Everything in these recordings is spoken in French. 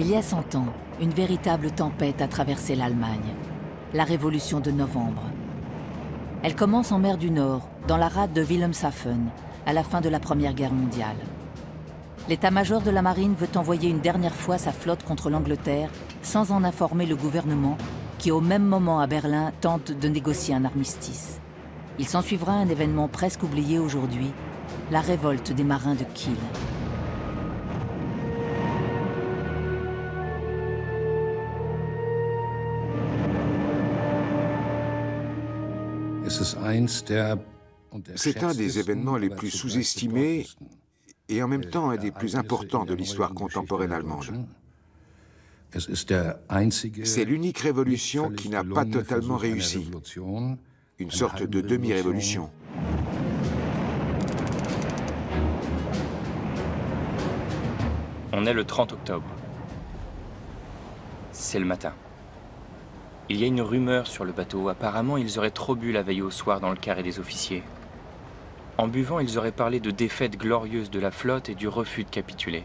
Il y a 100 ans, une véritable tempête a traversé l'Allemagne. La Révolution de novembre. Elle commence en mer du Nord, dans la rade de Wilhelmshaven, à la fin de la Première Guerre mondiale. L'état-major de la marine veut envoyer une dernière fois sa flotte contre l'Angleterre sans en informer le gouvernement qui au même moment à Berlin tente de négocier un armistice. Il s'ensuivra un événement presque oublié aujourd'hui, la révolte des marins de Kiel. C'est un des événements les plus sous-estimés et en même temps un des plus importants de l'histoire contemporaine allemande. C'est l'unique révolution qui n'a pas totalement réussi, une sorte de demi-révolution. On est le 30 octobre. C'est le matin. Il y a une rumeur sur le bateau. Apparemment, ils auraient trop bu la veille au soir dans le carré des officiers. En buvant, ils auraient parlé de défaite glorieuse de la flotte et du refus de capituler.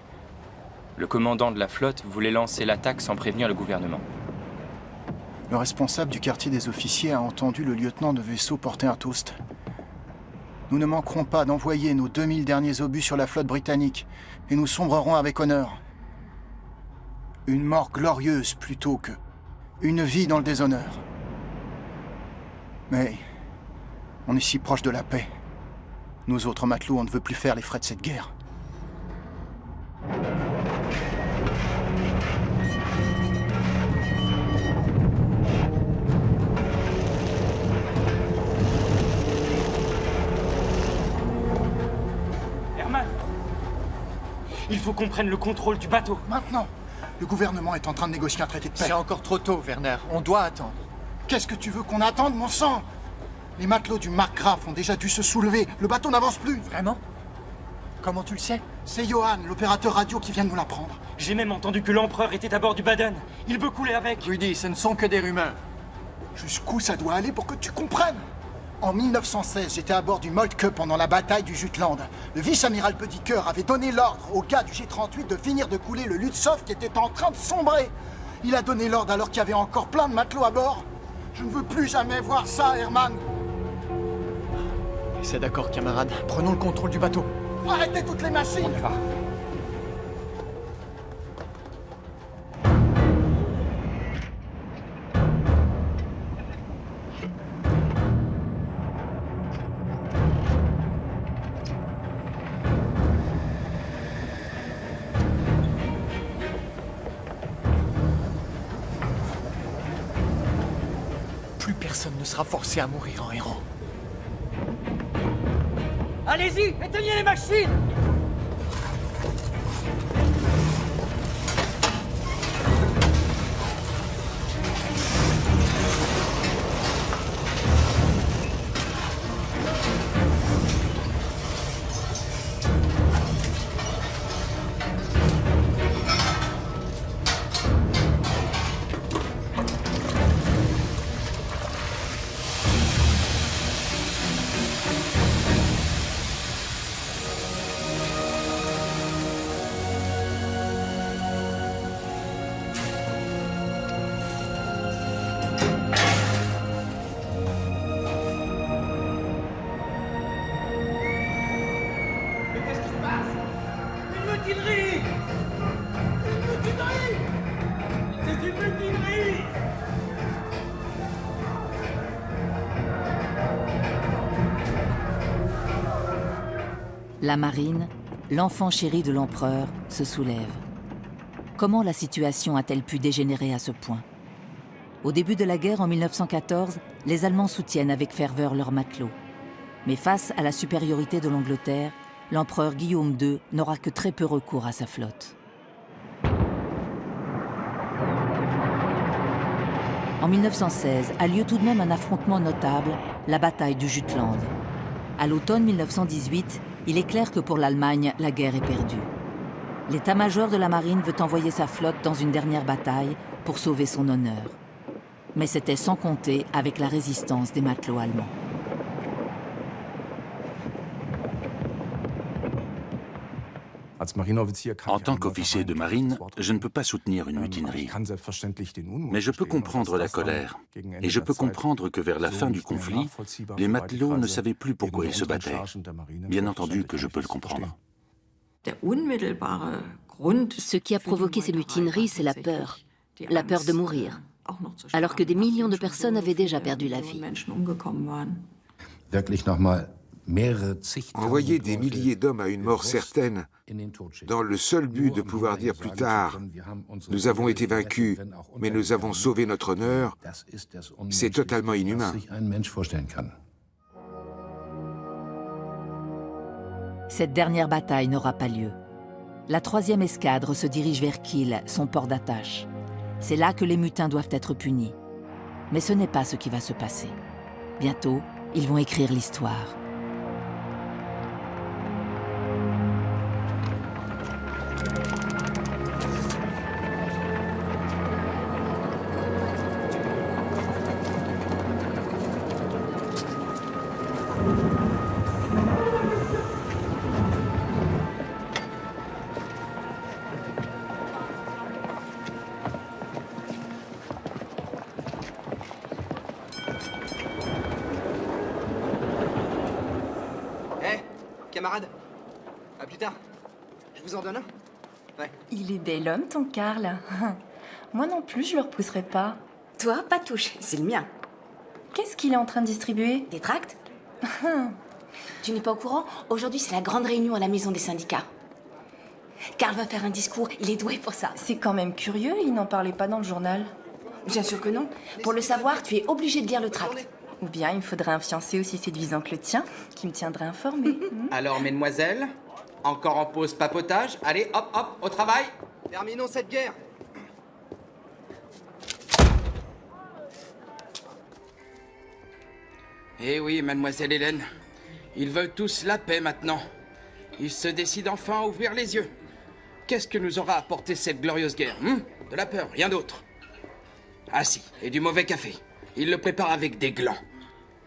Le commandant de la flotte voulait lancer l'attaque sans prévenir le gouvernement. Le responsable du quartier des officiers a entendu le lieutenant de vaisseau porter un toast. Nous ne manquerons pas d'envoyer nos 2000 derniers obus sur la flotte britannique, et nous sombrerons avec honneur. Une mort glorieuse plutôt que une vie dans le déshonneur. Mais on est si proche de la paix. Nous autres matelots, on ne veut plus faire les frais de cette guerre. Herman Il faut qu'on prenne le contrôle du bateau. Maintenant Le gouvernement est en train de négocier un traité de paix. C'est encore trop tôt, Werner. On doit attendre. Qu'est-ce que tu veux qu'on attende, mon sang? Les matelots du Markgraf ont déjà dû se soulever. Le bateau n'avance plus. Vraiment? Comment tu le sais? C'est Johan, l'opérateur radio, qui vient de nous l'apprendre. J'ai même entendu que l'empereur était à bord du Baden. Il veut couler avec. Rudy, ce ne sont que des rumeurs. Jusqu'où ça doit aller pour que tu comprennes? En 1916, j'étais à bord du Moltke pendant la bataille du Jutland. Le vice-amiral Petitcœur avait donné l'ordre aux gars du G38 de finir de couler le Lutzov qui était en train de sombrer. Il a donné l'ordre alors qu'il y avait encore plein de matelots à bord. Je ne veux plus jamais voir ça, Herman. C'est d'accord, camarade. Prenons le contrôle du bateau. Arrêtez toutes les machines Plus à mourir en héros. Allez-y, éteignez les machines La marine, l'enfant chéri de l'empereur, se soulève. Comment la situation a-t-elle pu dégénérer à ce point? Au début de la guerre en 1914, les Allemands soutiennent avec ferveur leurs matelots. Mais face à la supériorité de l'Angleterre, l'empereur Guillaume II n'aura que très peu recours à sa flotte. En 1916 a lieu tout de même un affrontement notable, la bataille du Jutland. À l'automne 1918, il est clair que pour l'Allemagne, la guerre est perdue. L'état-major de la marine veut envoyer sa flotte dans une dernière bataille pour sauver son honneur. Mais c'était sans compter avec la résistance des matelots allemands. En tant qu'officier de marine, je ne peux pas soutenir une mutinerie. Mais je peux comprendre la colère. Et je peux comprendre que vers la fin du conflit, les matelots ne savaient plus pourquoi ils se battaient. Bien entendu que je peux le comprendre. Ce qui a provoqué ces mutineries, c'est la peur. La peur de mourir. Alors que des millions de personnes avaient déjà perdu la vie. Envoyer des milliers d'hommes à une mort certaine, dans le seul but de pouvoir dire plus tard « nous avons été vaincus, mais nous avons sauvé notre honneur », c'est totalement inhumain. Cette dernière bataille n'aura pas lieu. La troisième escadre se dirige vers Kiel, son port d'attache. C'est là que les mutins doivent être punis. Mais ce n'est pas ce qui va se passer. Bientôt, ils vont écrire l'histoire. Bel homme, ton Karl. Moi non plus, je le repousserai pas. Toi, pas touche, c'est le mien. Qu'est-ce qu'il est en train de distribuer? Des tracts Tu n'es pas au courant? Aujourd'hui, c'est la grande réunion à la maison des syndicats. Karl va faire un discours, il est doué pour ça. C'est quand même curieux, il n'en parlait pas dans le journal. Bien sûr que non. Pour le savoir, tu es obligé de lire le tract. Ou bien il faudrait un fiancé aussi séduisant que le tien, qui me tiendrait informé. Alors, mesdemoiselles, encore en pause papotage Allez, hop, hop, au travail Terminons cette guerre Eh oui, mademoiselle Hélène, ils veulent tous la paix maintenant. Ils se décident enfin à ouvrir les yeux. Qu'est-ce que nous aura apporté cette glorieuse guerre hein? De la peur, rien d'autre. Ah si, et du mauvais café. Ils le préparent avec des glands.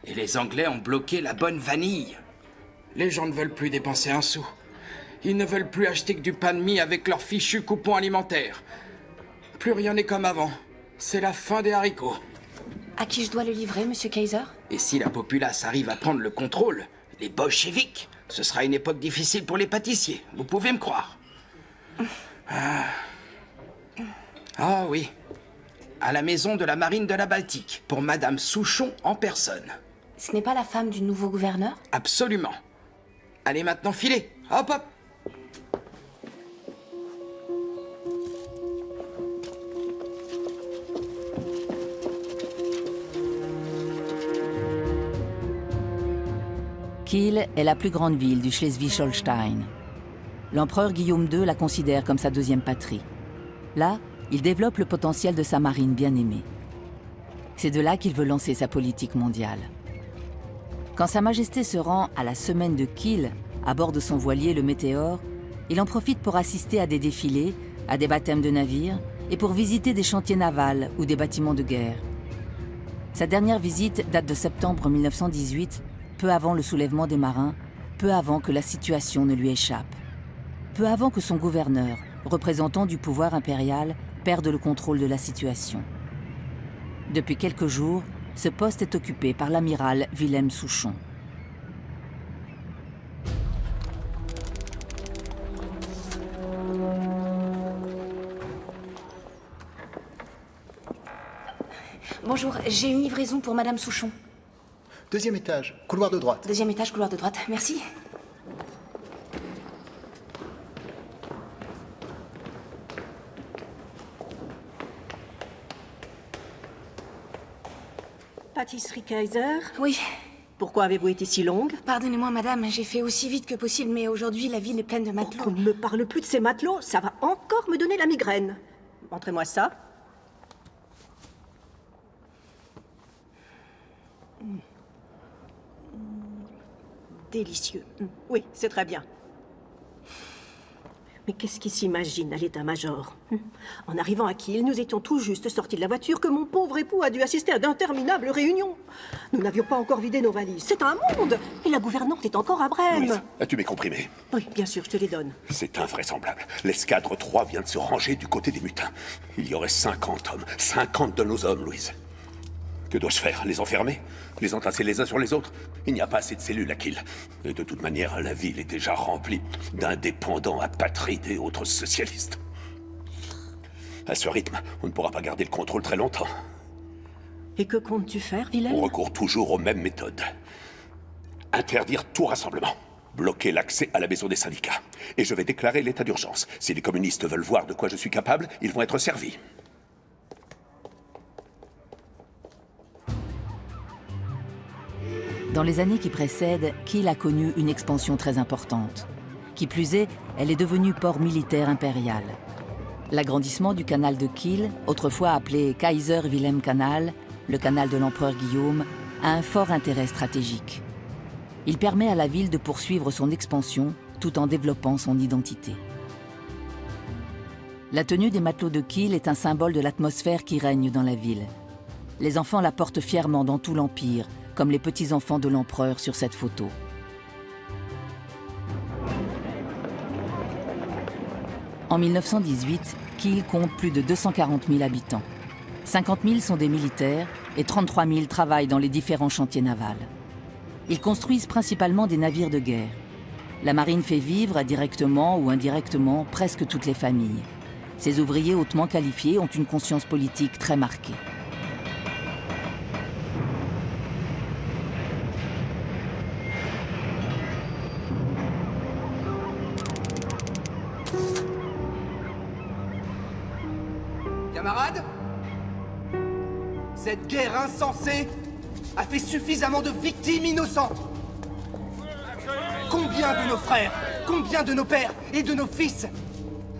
Et les Anglais ont bloqué la bonne vanille. Les gens ne veulent plus dépenser un sou. Ils ne veulent plus acheter que du pain de mie avec leurs fichus coupons alimentaires. Plus rien n'est comme avant. C'est la fin des haricots. À qui je dois le livrer, monsieur Kaiser? Et si la populace arrive à prendre le contrôle, les bolcheviks, ce sera une époque difficile pour les pâtissiers, vous pouvez me croire. Ah, ah oui, à la maison de la marine de la Baltique, pour Madame Souchon en personne. Ce n'est pas la femme du nouveau gouverneur? Absolument. Allez maintenant filer, hop hop Kiel est la plus grande ville du Schleswig-Holstein. L'empereur Guillaume II la considère comme sa deuxième patrie. Là, il développe le potentiel de sa marine bien-aimée. C'est de là qu'il veut lancer sa politique mondiale. Quand Sa Majesté se rend à la semaine de Kiel, à bord de son voilier le Météore, il en profite pour assister à des défilés, à des baptêmes de navires et pour visiter des chantiers navals ou des bâtiments de guerre. Sa dernière visite date de septembre 1918 peu avant le soulèvement des marins, peu avant que la situation ne lui échappe. Peu avant que son gouverneur, représentant du pouvoir impérial, perde le contrôle de la situation. Depuis quelques jours, ce poste est occupé par l'amiral Wilhelm Souchon. Bonjour, j'ai une livraison pour Madame Souchon. Deuxième étage, couloir de droite. Deuxième étage, couloir de droite. Merci. Pâtisserie Kaiser Oui. Pourquoi avez-vous été si longue? Pardonnez-moi, madame, j'ai fait aussi vite que possible, mais aujourd'hui, la ville est pleine de matelots. Oh, ne me parle plus de ces matelots, ça va encore me donner la migraine. Montrez-moi ça. Délicieux. Oui, c'est très bien. Mais qu'est-ce qu'il s'imagine à l'état-major? En arrivant à Kiel, nous étions tout juste sortis de la voiture que mon pauvre époux a dû assister à d'interminables réunions. Nous n'avions pas encore vidé nos valises. C'est un monde Et la gouvernante est encore à Brême. as-tu mes comprimés Oui, bien sûr, je te les donne. C'est invraisemblable. L'escadre 3 vient de se ranger du côté des mutins. Il y aurait 50 hommes. 50 de nos hommes, Louise. Que dois-je faire? Les enfermer? Les entasser les uns sur les autres? Il n'y a pas assez de cellules à Kill. Et de toute manière, la ville est déjà remplie d'indépendants apatrides et autres socialistes. À ce rythme, on ne pourra pas garder le contrôle très longtemps. Et que comptes-tu faire, Vilaine On recourt toujours aux mêmes méthodes. Interdire tout rassemblement. Bloquer l'accès à la maison des syndicats. Et je vais déclarer l'état d'urgence. Si les communistes veulent voir de quoi je suis capable, ils vont être servis. Dans les années qui précèdent, Kiel a connu une expansion très importante. Qui plus est, elle est devenue port militaire impérial. L'agrandissement du canal de Kiel, autrefois appelé Kaiser Wilhelm Canal, le canal de l'empereur Guillaume, a un fort intérêt stratégique. Il permet à la ville de poursuivre son expansion tout en développant son identité. La tenue des matelots de Kiel est un symbole de l'atmosphère qui règne dans la ville. Les enfants la portent fièrement dans tout l'Empire, comme les petits-enfants de l'empereur sur cette photo. En 1918, Kiel compte plus de 240 000 habitants. 50 000 sont des militaires et 33 000 travaillent dans les différents chantiers navals. Ils construisent principalement des navires de guerre. La marine fait vivre, directement ou indirectement, presque toutes les familles. Ces ouvriers hautement qualifiés ont une conscience politique très marquée. Cette guerre insensée a fait suffisamment de victimes innocentes. Combien de nos frères, combien de nos pères et de nos fils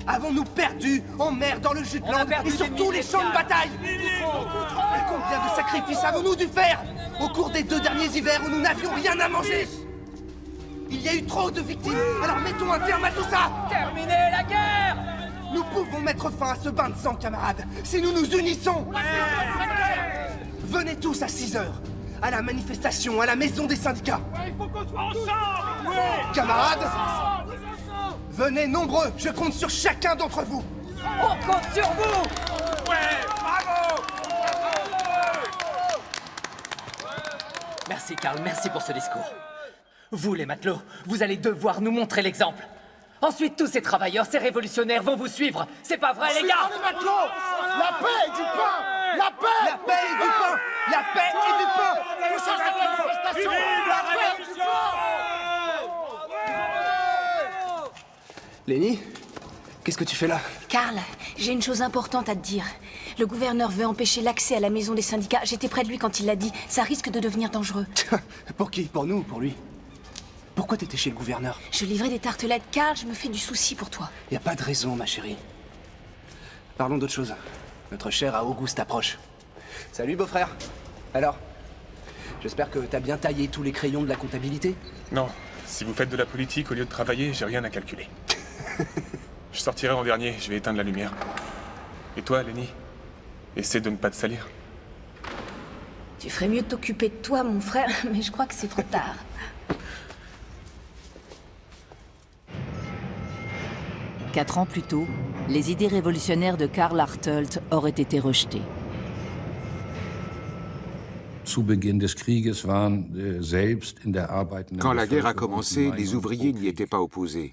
avons-nous perdu en mer dans le Jutland et sur tous les champs de bataille? Et combien de sacrifices avons-nous dû faire au cours des deux derniers hivers où nous n'avions rien à manger? Il y a eu trop de victimes, alors mettons un terme à tout ça. Terminez la guerre. Nous pouvons mettre fin à ce bain de sang, camarades, si nous nous unissons Venez tous à 6 heures, à la manifestation, à la maison des syndicats. il faut qu'on soit ensemble Camarades, venez nombreux, je compte sur chacun d'entre vous. On compte sur vous Ouais, bravo Merci Karl, merci pour ce discours. Vous les matelots, vous allez devoir nous montrer l'exemple. Ensuite, tous ces travailleurs, ces révolutionnaires vont vous suivre. C'est pas vrai, les gars. Les matelots La paix et du pain. La paix. La paix et du pain. La paix et du pain. Tout ça, c'est manifestation. La paix et du pain. Lenny Qu'est-ce que tu fais là? Karl, j'ai une chose importante à te dire. Le gouverneur veut empêcher l'accès à la maison des syndicats. J'étais près de lui quand il l'a dit. Ça risque de devenir dangereux. Pour qui? Pour nous ou pour lui? Pourquoi t'étais chez le gouverneur Je livrais des tartelettes, Karl, je me fais du souci pour toi. Y a pas de raison, ma chérie. Parlons d'autre chose. Notre cher Auguste approche. Salut, beau-frère. Alors J'espère que t'as bien taillé tous les crayons de la comptabilité? Non. Si vous faites de la politique au lieu de travailler, j'ai rien à calculer. je sortirai en dernier, je vais éteindre la lumière. Et toi, Lenny? Essaie de ne pas te salir. Tu ferais mieux de t'occuper de toi, mon frère, mais je crois que c'est trop tard. Quatre ans plus tôt, les idées révolutionnaires de Karl Hartelt auraient été rejetées. Quand la guerre a commencé, les ouvriers n'y étaient pas opposés.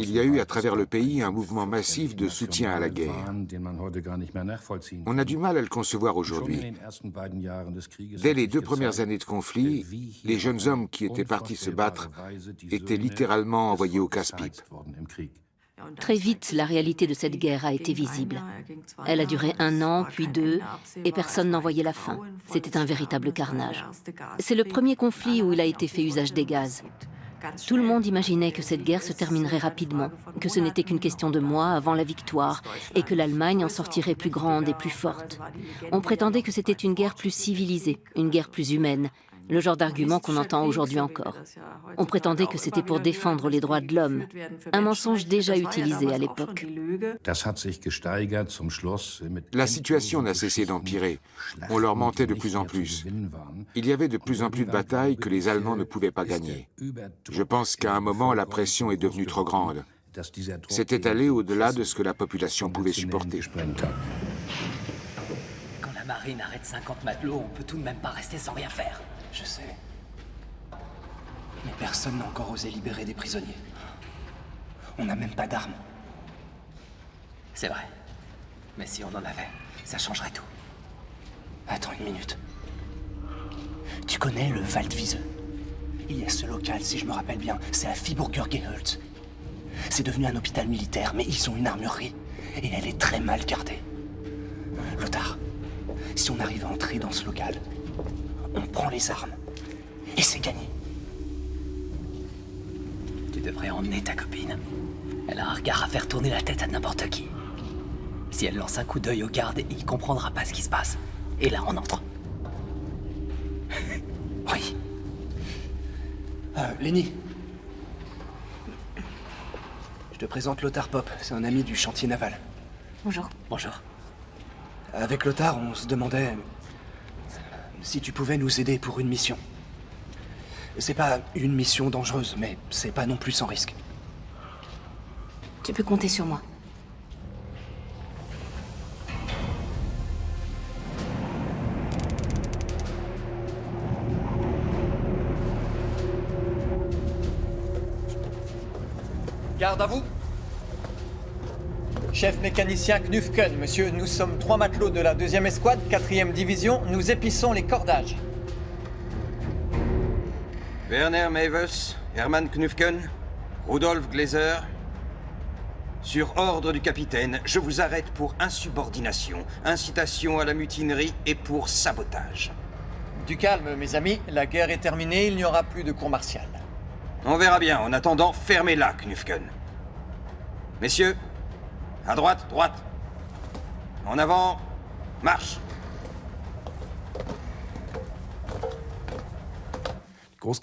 Il y a eu à travers le pays un mouvement massif de soutien à la guerre. On a du mal à le concevoir aujourd'hui. Dès les deux premières années de conflit, les jeunes hommes qui étaient partis se battre étaient littéralement envoyés au casse-pipe. Très vite, la réalité de cette guerre a été visible. Elle a duré un an, puis deux, et personne n'en voyait la fin. C'était un véritable carnage. C'est le premier conflit où il a été fait usage des gaz. Tout le monde imaginait que cette guerre se terminerait rapidement, que ce n'était qu'une question de mois avant la victoire, et que l'Allemagne en sortirait plus grande et plus forte. On prétendait que c'était une guerre plus civilisée, une guerre plus humaine, le genre d'argument qu'on entend aujourd'hui encore. On prétendait que c'était pour défendre les droits de l'homme, un mensonge déjà utilisé à l'époque. La situation n'a cessé d'empirer. On leur mentait de plus en plus. Il y avait de plus en plus de batailles que les Allemands ne pouvaient pas gagner. Je pense qu'à un moment, la pression est devenue trop grande. C'était allé au-delà de ce que la population pouvait supporter. Quand la marine arrête 50 matelots, on peut tout de même pas rester sans rien faire. Je sais. Mais personne n'a encore osé libérer des prisonniers. On n'a même pas d'armes. C'est vrai. Mais si on en avait, ça changerait tout. Attends une minute. Tu connais le Waldwiese? Il y a ce local, si je me rappelle bien, c'est à Viburger Geholz. C'est devenu un hôpital militaire, mais ils ont une armurerie. Et elle est très mal gardée. Lothar, si on arrive à entrer dans ce local, on prend les armes. Et c'est gagné. Tu devrais emmener ta copine. Elle a un regard à faire tourner la tête à n'importe qui. Si elle lance un coup d'œil au garde, il comprendra pas ce qui se passe. Et là, on entre. oui. Euh, Lenny, je te présente Lothar Pop, c'est un ami du chantier naval. Bonjour. Bonjour. Avec Lothar, on se demandait si tu pouvais nous aider pour une mission. C'est pas une mission dangereuse, mais c'est pas non plus sans risque. Tu peux compter sur moi. Garde à vous. Chef mécanicien Knufken, monsieur, nous sommes trois matelots de la deuxième escouade, quatrième division, nous épissons les cordages. Werner Mevers, Hermann Knufken, Rudolf Glaser. Sur ordre du capitaine, je vous arrête pour insubordination, incitation à la mutinerie et pour sabotage. Du calme, mes amis, la guerre est terminée, il n'y aura plus de cour martiale. On verra bien. En attendant, fermez-la, Knufken. Messieurs, à droite, droite. En avant, marche.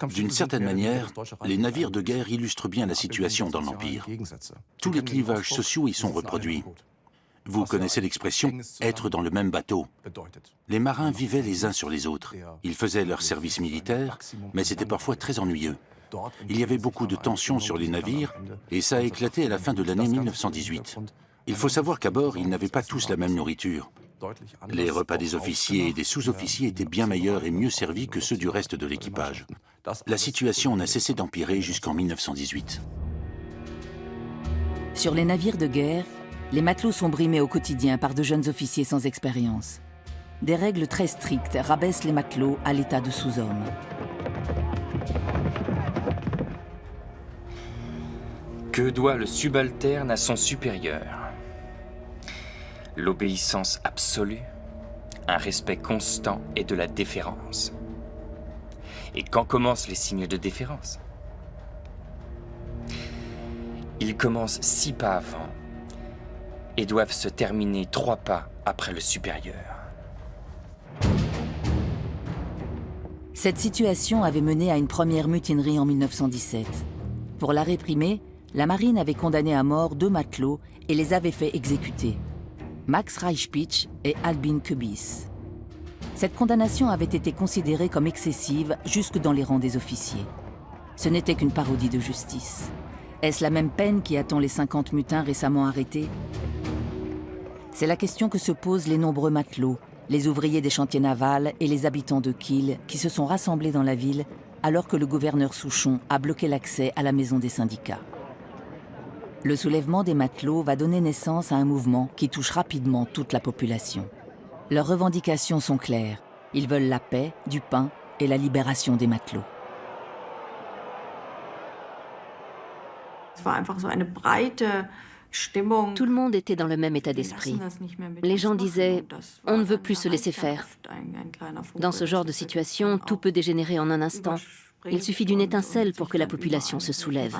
D'une certaine manière, les navires de guerre illustrent bien la situation dans l'Empire. Tous les clivages sociaux y sont reproduits. Vous connaissez l'expression « être dans le même bateau ». Les marins vivaient les uns sur les autres. Ils faisaient leur service militaire, mais c'était parfois très ennuyeux. Il y avait beaucoup de tensions sur les navires et ça a éclaté à la fin de l'année 1918. Il faut savoir qu'à bord, ils n'avaient pas tous la même nourriture. Les repas des officiers et des sous-officiers étaient bien meilleurs et mieux servis que ceux du reste de l'équipage. La situation n'a cessé d'empirer jusqu'en 1918. Sur les navires de guerre, les matelots sont brimés au quotidien par de jeunes officiers sans expérience. Des règles très strictes rabaissent les matelots à l'état de sous-hommes. Que doit le subalterne à son supérieur? L'obéissance absolue, un respect constant et de la déférence. Et quand commencent les signes de déférence? Ils commencent six pas avant et doivent se terminer trois pas après le supérieur. Cette situation avait mené à une première mutinerie en 1917. Pour la réprimer, la marine avait condamné à mort deux matelots et les avait fait exécuter. Max Reichpitch et Albin Kubis. Cette condamnation avait été considérée comme excessive jusque dans les rangs des officiers. Ce n'était qu'une parodie de justice. Est-ce la même peine qui attend les 50 mutins récemment arrêtés? C'est la question que se posent les nombreux matelots, les ouvriers des chantiers navals et les habitants de Kiel qui se sont rassemblés dans la ville alors que le gouverneur Souchon a bloqué l'accès à la maison des syndicats. Le soulèvement des matelots va donner naissance à un mouvement qui touche rapidement toute la population. Leurs revendications sont claires. Ils veulent la paix, du pain et la libération des matelots. Tout le monde était dans le même état d'esprit. Les gens disaient « on ne veut plus se laisser faire ». Dans ce genre de situation, tout peut dégénérer en un instant. Il suffit d'une étincelle pour que la population se soulève.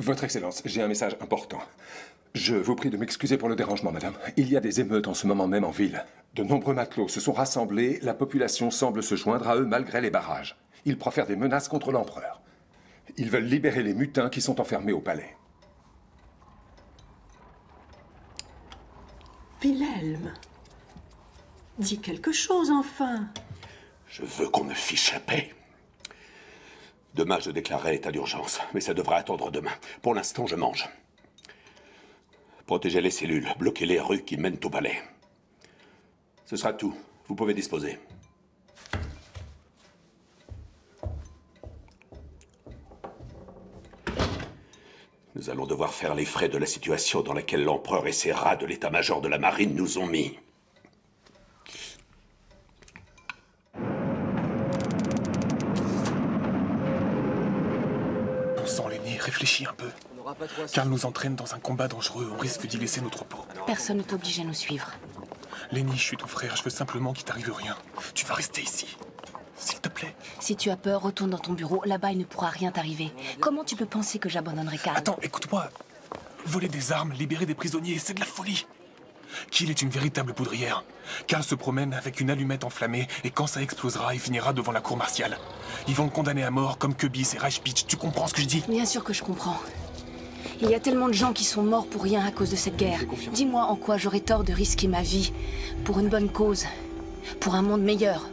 Votre Excellence, j'ai un message important. Je vous prie de m'excuser pour le dérangement, madame. Il y a des émeutes en ce moment même en ville. De nombreux matelots se sont rassemblés, la population semble se joindre à eux malgré les barrages. Ils profèrent des menaces contre l'empereur. Ils veulent libérer les mutins qui sont enfermés au palais. Wilhelm, dis quelque chose enfin. Je veux qu'on me fiche la paix. Demain, je déclarerai l'état d'urgence, mais ça devra attendre demain. Pour l'instant, je mange. Protégez les cellules, bloquez les rues qui mènent au palais. Ce sera tout. Vous pouvez disposer. Nous allons devoir faire les frais de la situation dans laquelle l'empereur et ses rats de l'état-major de la marine nous ont mis. Réfléchis un peu. Karl nous entraîne dans un combat dangereux, on risque d'y laisser notre peau. Personne ne t'oblige à nous suivre. Lenny, je suis ton frère, je veux simplement qu'il t'arrive rien. Tu vas rester ici. S'il te plaît. Si tu as peur, retourne dans ton bureau. Là-bas, il ne pourra rien t'arriver. Comment tu peux penser que j'abandonnerai Karl? Attends, écoute-moi. Voler des armes, libérer des prisonniers, c'est de la folie. Kiel est une véritable poudrière. Karl se promène avec une allumette enflammée et quand ça explosera, il finira devant la cour martiale. Ils vont le condamner à mort comme Kubis et Reichpitch. Tu comprends ce que je dis? Bien sûr que je comprends. Il y a tellement de gens qui sont morts pour rien à cause de cette guerre. Dis-moi en quoi j'aurais tort de risquer ma vie pour une bonne cause, pour un monde meilleur.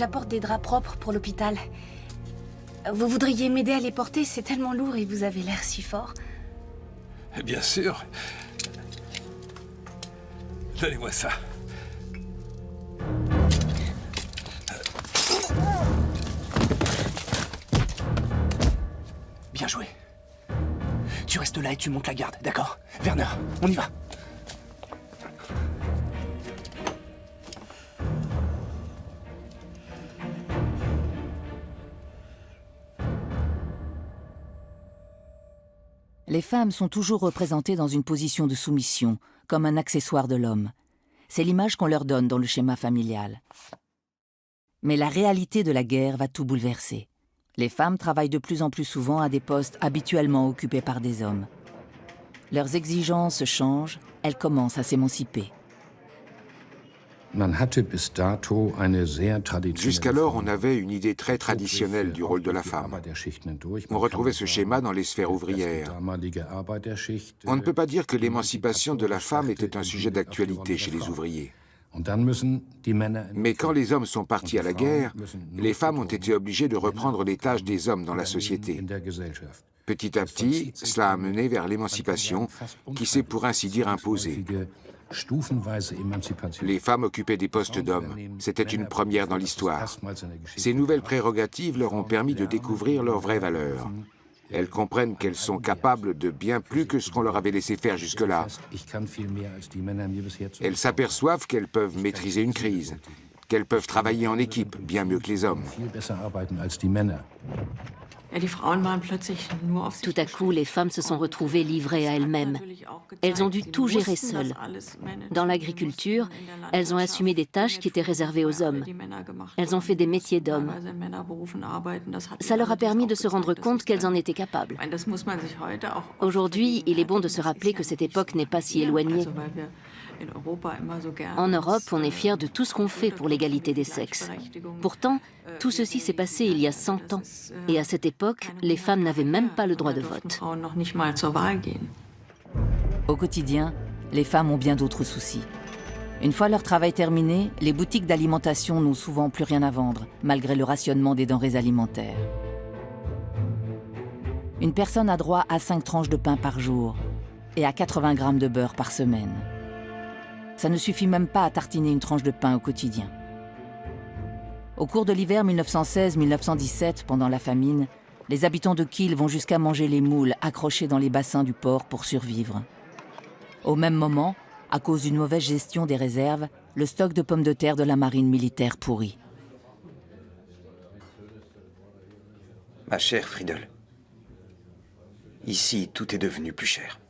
J'apporte des draps propres pour l'hôpital. Vous voudriez m'aider à les porter C'est tellement lourd et vous avez l'air si fort. Bien sûr. Donnez-moi ça. Bien joué. Tu restes là et tu montes la garde, d'accord? Werner, on y va. Les femmes sont toujours représentées dans une position de soumission, comme un accessoire de l'homme. C'est l'image qu'on leur donne dans le schéma familial. Mais la réalité de la guerre va tout bouleverser. Les femmes travaillent de plus en plus souvent à des postes habituellement occupés par des hommes. Leurs exigences changent, elles commencent à s'émanciper. Jusqu'alors, on avait une idée très traditionnelle du rôle de la femme. On retrouvait ce schéma dans les sphères ouvrières. On ne peut pas dire que l'émancipation de la femme était un sujet d'actualité chez les ouvriers. Mais quand les hommes sont partis à la guerre, les femmes ont été obligées de reprendre les tâches des hommes dans la société. Petit à petit, cela a mené vers l'émancipation qui s'est pour ainsi dire imposée. Les femmes occupaient des postes d'hommes. C'était une première dans l'histoire. Ces nouvelles prérogatives leur ont permis de découvrir leurs vraies valeurs. Elles comprennent qu'elles sont capables de bien plus que ce qu'on leur avait laissé faire jusque-là. Elles s'aperçoivent qu'elles peuvent maîtriser une crise, qu'elles peuvent travailler en équipe bien mieux que les hommes. Tout à coup, les femmes se sont retrouvées livrées à elles-mêmes. Elles ont dû tout gérer seules. Dans l'agriculture, elles ont assumé des tâches qui étaient réservées aux hommes. Elles ont fait des métiers d'hommes. Ça leur a permis de se rendre compte qu'elles en étaient capables. Aujourd'hui, il est bon de se rappeler que cette époque n'est pas si éloignée. En Europe, on est fier de tout ce qu'on fait pour l'égalité des sexes. Pourtant, tout ceci s'est passé il y a 100 ans. Et à cette époque, les femmes n'avaient même pas le droit de vote. Au quotidien, les femmes ont bien d'autres soucis. Une fois leur travail terminé, les boutiques d'alimentation n'ont souvent plus rien à vendre, malgré le rationnement des denrées alimentaires. Une personne a droit à 5 tranches de pain par jour et à 80 grammes de beurre par semaine. Ça ne suffit même pas à tartiner une tranche de pain au quotidien. Au cours de l'hiver 1916-1917, pendant la famine, les habitants de Kiel vont jusqu'à manger les moules accrochés dans les bassins du port pour survivre. Au même moment, à cause d'une mauvaise gestion des réserves, le stock de pommes de terre de la marine militaire pourrit. Ma chère Friedel, ici tout est devenu plus cher.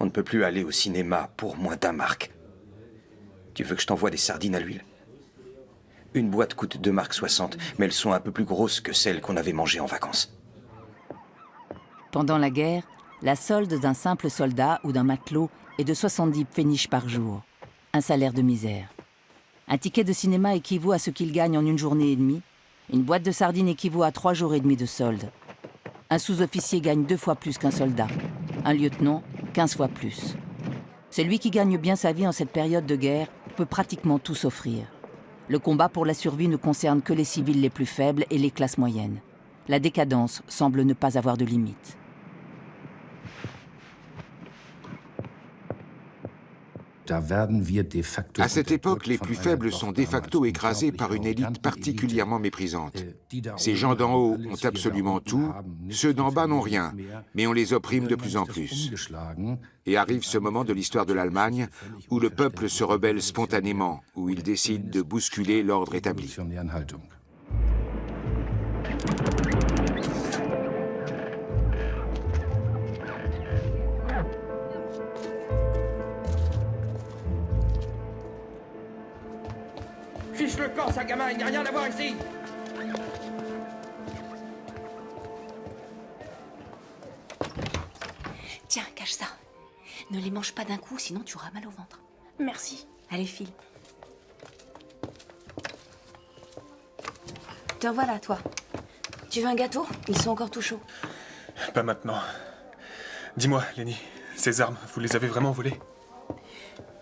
On ne peut plus aller au cinéma pour moins d'un marque. Tu veux que je t'envoie des sardines à l'huile? Une boîte coûte 2 marques 60, mais elles sont un peu plus grosses que celles qu'on avait mangées en vacances. Pendant la guerre, la solde d'un simple soldat ou d'un matelot est de 70 pfennig par jour. Un salaire de misère. Un ticket de cinéma équivaut à ce qu'il gagne en une journée et demie. Une boîte de sardines équivaut à trois jours et demi de solde. Un sous-officier gagne deux fois plus qu'un soldat. Un lieutenant, 15 fois plus. Celui qui gagne bien sa vie en cette période de guerre peut pratiquement tout s'offrir. Le combat pour la survie ne concerne que les civils les plus faibles et les classes moyennes. La décadence semble ne pas avoir de limite. À cette époque, les plus faibles sont de facto écrasés par une élite particulièrement méprisante. Ces gens d'en haut ont absolument tout, ceux d'en bas n'ont rien, mais on les opprime de plus en plus. Et arrive ce moment de l'histoire de l'Allemagne où le peuple se rebelle spontanément, où il décide de bousculer l'ordre établi. Fiche le camp, ça, gamin, il n'y a rien à voir ici Tiens, cache ça. Ne les mange pas d'un coup, sinon tu auras mal au ventre. Merci. Allez, file. Te voilà, toi. Tu veux un gâteau? Ils sont encore tout chauds. Pas maintenant. Dis-moi, Lenny, ces armes, vous les avez vraiment volées?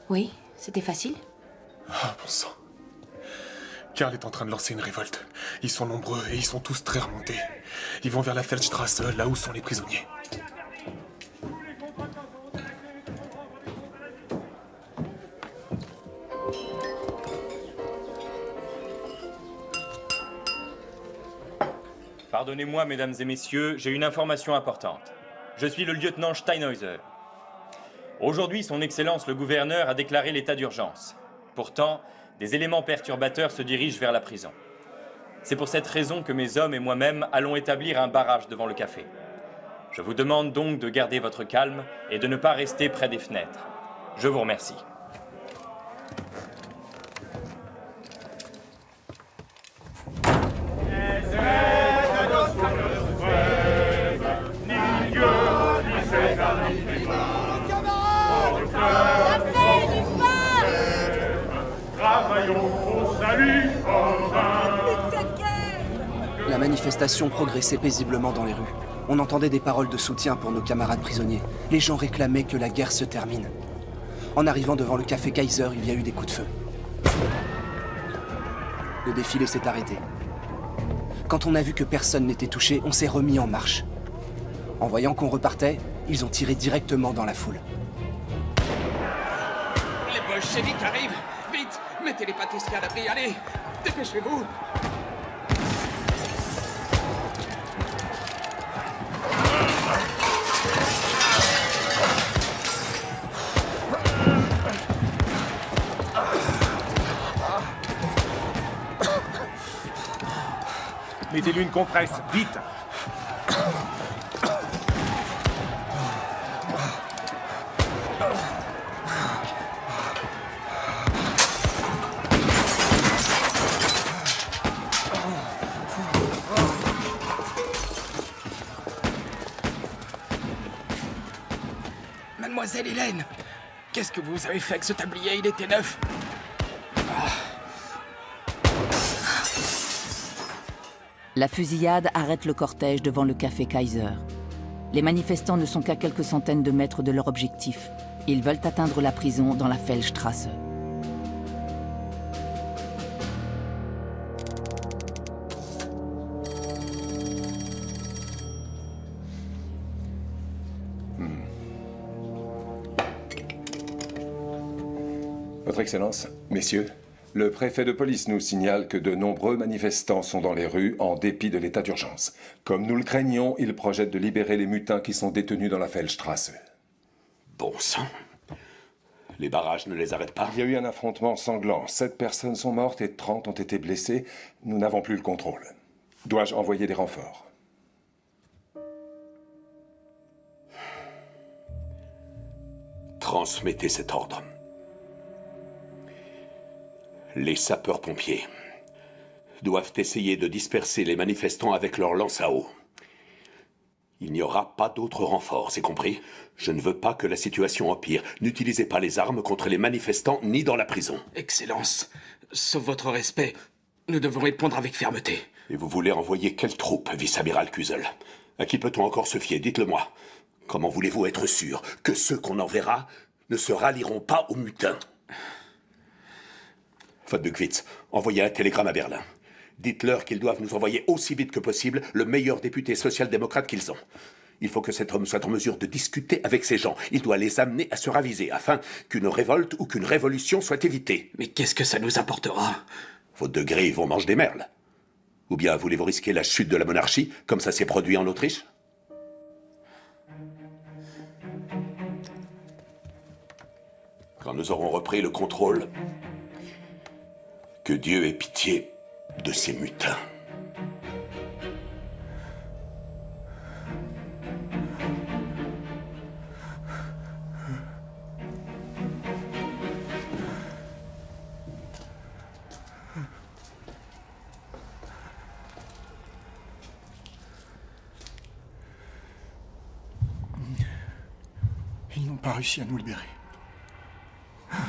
Oui, c'était facile. Ah, bon sang. Karl est en train de lancer une révolte. Ils sont nombreux et ils sont tous très remontés. Ils vont vers la Feldstrasse, là où sont les prisonniers. Pardonnez-moi, mesdames et messieurs, j'ai une information importante. Je suis le lieutenant Steinhäuser. Aujourd'hui, son Excellence le gouverneur a déclaré l'état d'urgence. Pourtant, des éléments perturbateurs se dirigent vers la prison. C'est pour cette raison que mes hommes et moi-même allons établir un barrage devant le café. Je vous demande donc de garder votre calme et de ne pas rester près des fenêtres. Je vous remercie. La manifestation progressait paisiblement dans les rues. On entendait des paroles de soutien pour nos camarades prisonniers. Les gens réclamaient que la guerre se termine. En arrivant devant le café Kaiser, il y a eu des coups de feu. Le défilé s'est arrêté. Quand on a vu que personne n'était touché, on s'est remis en marche. En voyant qu'on repartait, ils ont tiré directement dans la foule. Les bolcheviks arrivent Vite Mettez les pâtisseries à l'abri, allez Dépêchez-vous Mettez-lui une compresse, vite. Mademoiselle Hélène Qu'est-ce que vous avez fait avec ce tablier? Il était neuf La fusillade arrête le cortège devant le café Kaiser. Les manifestants ne sont qu'à quelques centaines de mètres de leur objectif. Ils veulent atteindre la prison dans la Feldstrasse. Votre Excellence, messieurs, le préfet de police nous signale que de nombreux manifestants sont dans les rues en dépit de l'état d'urgence. Comme nous le craignons, il projette de libérer les mutins qui sont détenus dans la Feldstrasse. Bon sang. Les barrages ne les arrêtent pas Il y a eu un affrontement sanglant. Sept personnes sont mortes et 30 ont été blessées. Nous n'avons plus le contrôle. Dois-je envoyer des renforts? Transmettez cet ordre. Les sapeurs-pompiers doivent essayer de disperser les manifestants avec leurs lances à eau. Il n'y aura pas d'autres renforts, c'est compris Je ne veux pas que la situation empire. N'utilisez pas les armes contre les manifestants ni dans la prison. Excellence, sauf votre respect, nous devons répondre avec fermeté. Et vous voulez envoyer quelle troupe, vice-amiral Kuzel? À qui peut-on encore se fier? Dites-le-moi. Comment voulez-vous être sûr que ceux qu'on enverra ne se rallieront pas aux mutins Faute de envoyez un télégramme à Berlin. Dites-leur qu'ils doivent nous envoyer aussi vite que possible le meilleur député social-démocrate qu'ils ont. Il faut que cet homme soit en mesure de discuter avec ces gens. Il doit les amener à se raviser afin qu'une révolte ou qu'une révolution soit évitée. Mais qu'est-ce que ça nous apportera? Vos degrés vont manger des merles. Ou bien voulez-vous risquer la chute de la monarchie, comme ça s'est produit en Autriche? Quand nous aurons repris le contrôle, que Dieu ait pitié de ces mutins. Ils n'ont pas réussi à nous libérer.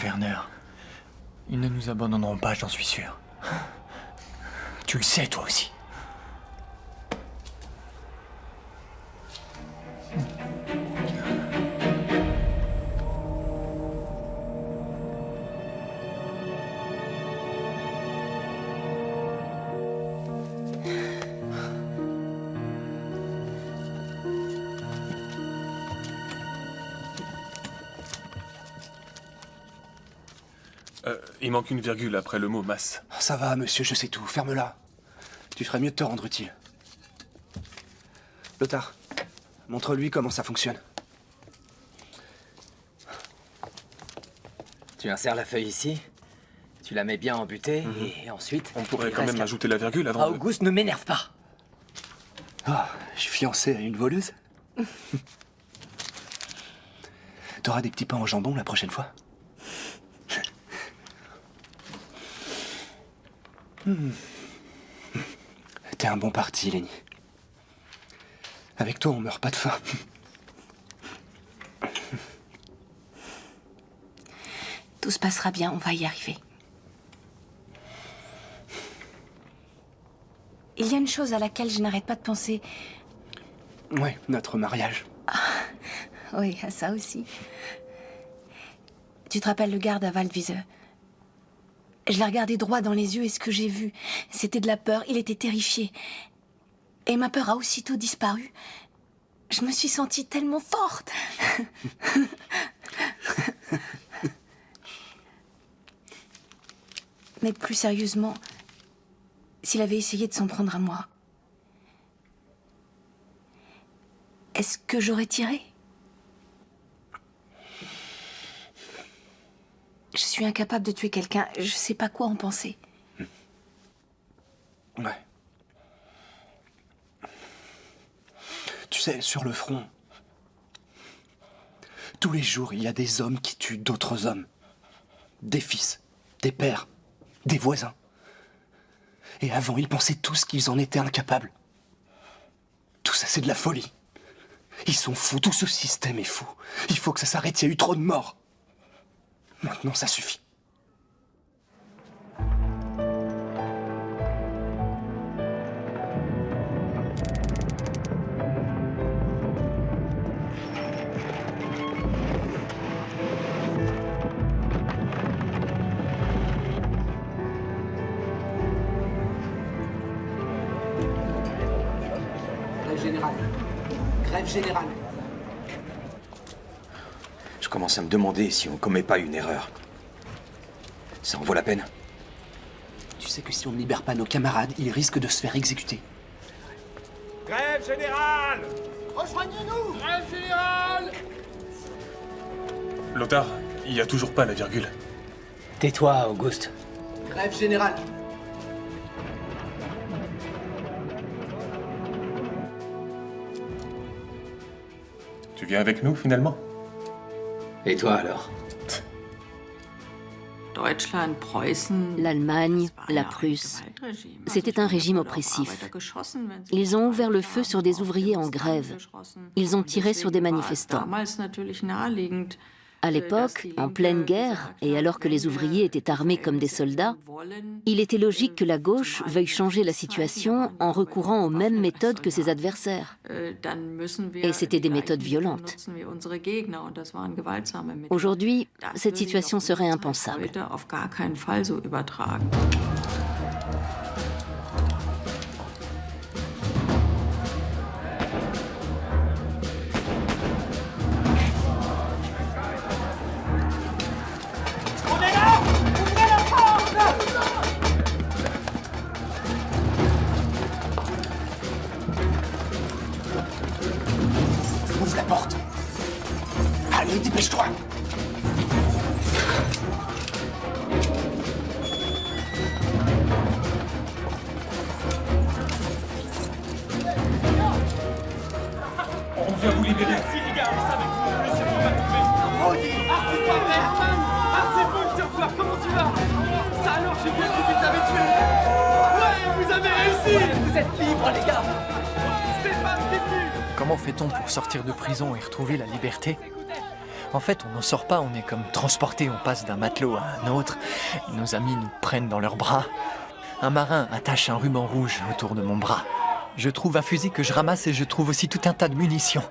Werner, ils ne nous abandonneront pas, j'en suis sûr. Tu le sais, toi aussi. Il manque une virgule après le mot masse. Ça va, monsieur, je sais tout. Ferme-la. Tu ferais mieux de te rendre utile. Lothar, montre-lui comment ça fonctionne. Tu insères la feuille ici, tu la mets bien en butée, et ensuite... On pourrait quand même ajouter la virgule avant de- Auguste, ne m'énerve pas Ah, je suis fiancé à une voleuse. T'auras des petits pains au jambon la prochaine fois T'es un bon parti, Lenny. Avec toi, on meurt pas de faim. Tout se passera bien, on va y arriver. Il y a une chose à laquelle je n'arrête pas de penser. Ouais, notre mariage. Oui, à ça aussi. Tu te rappelles le garde à Waldwiese? Je l'ai regardé droit dans les yeux et ce que j'ai vu, c'était de la peur. Il était terrifié. Et ma peur a aussitôt disparu. Je me suis sentie tellement forte. Mais plus sérieusement, s'il avait essayé de s'en prendre à moi, est-ce que j'aurais tiré? Je suis incapable de tuer quelqu'un. Je sais pas quoi en penser. Ouais. Tu sais, sur le front, tous les jours, il y a des hommes qui tuent d'autres hommes. Des fils, des pères, des voisins. Et avant, ils pensaient tous qu'ils en étaient incapables. Tout ça, c'est de la folie. Ils sont fous, tout ce système est fou. Il faut que ça s'arrête, il y a eu trop de morts. Maintenant, ça suffit. Grève générale. Grève générale. Je commence à me demander si on commet pas une erreur. Ça en vaut la peine. Tu sais que si on ne libère pas nos camarades, ils risquent de se faire exécuter. Grève générale Rejoignez-nous Grève générale Lothar, il n'y a toujours pas la virgule. Tais-toi, Auguste. Grève générale. Tu viens avec nous, finalement? Et toi, alors L'Allemagne, la Prusse, c'était un régime oppressif. Ils ont ouvert le feu sur des ouvriers en grève. Ils ont tiré sur des manifestants. À l'époque, en pleine guerre, et alors que les ouvriers étaient armés comme des soldats, il était logique que la gauche veuille changer la situation en recourant aux mêmes méthodes que ses adversaires. Et c'était des méthodes violentes. Aujourd'hui, cette situation serait impensable. La liberté en fait, on n'en sort pas, on est comme transporté, on passe d'un matelot à un autre. Nos amis nous prennent dans leurs bras. Un marin attache un ruban rouge autour de mon bras. Je trouve un fusil que je ramasse et je trouve aussi tout un tas de munitions.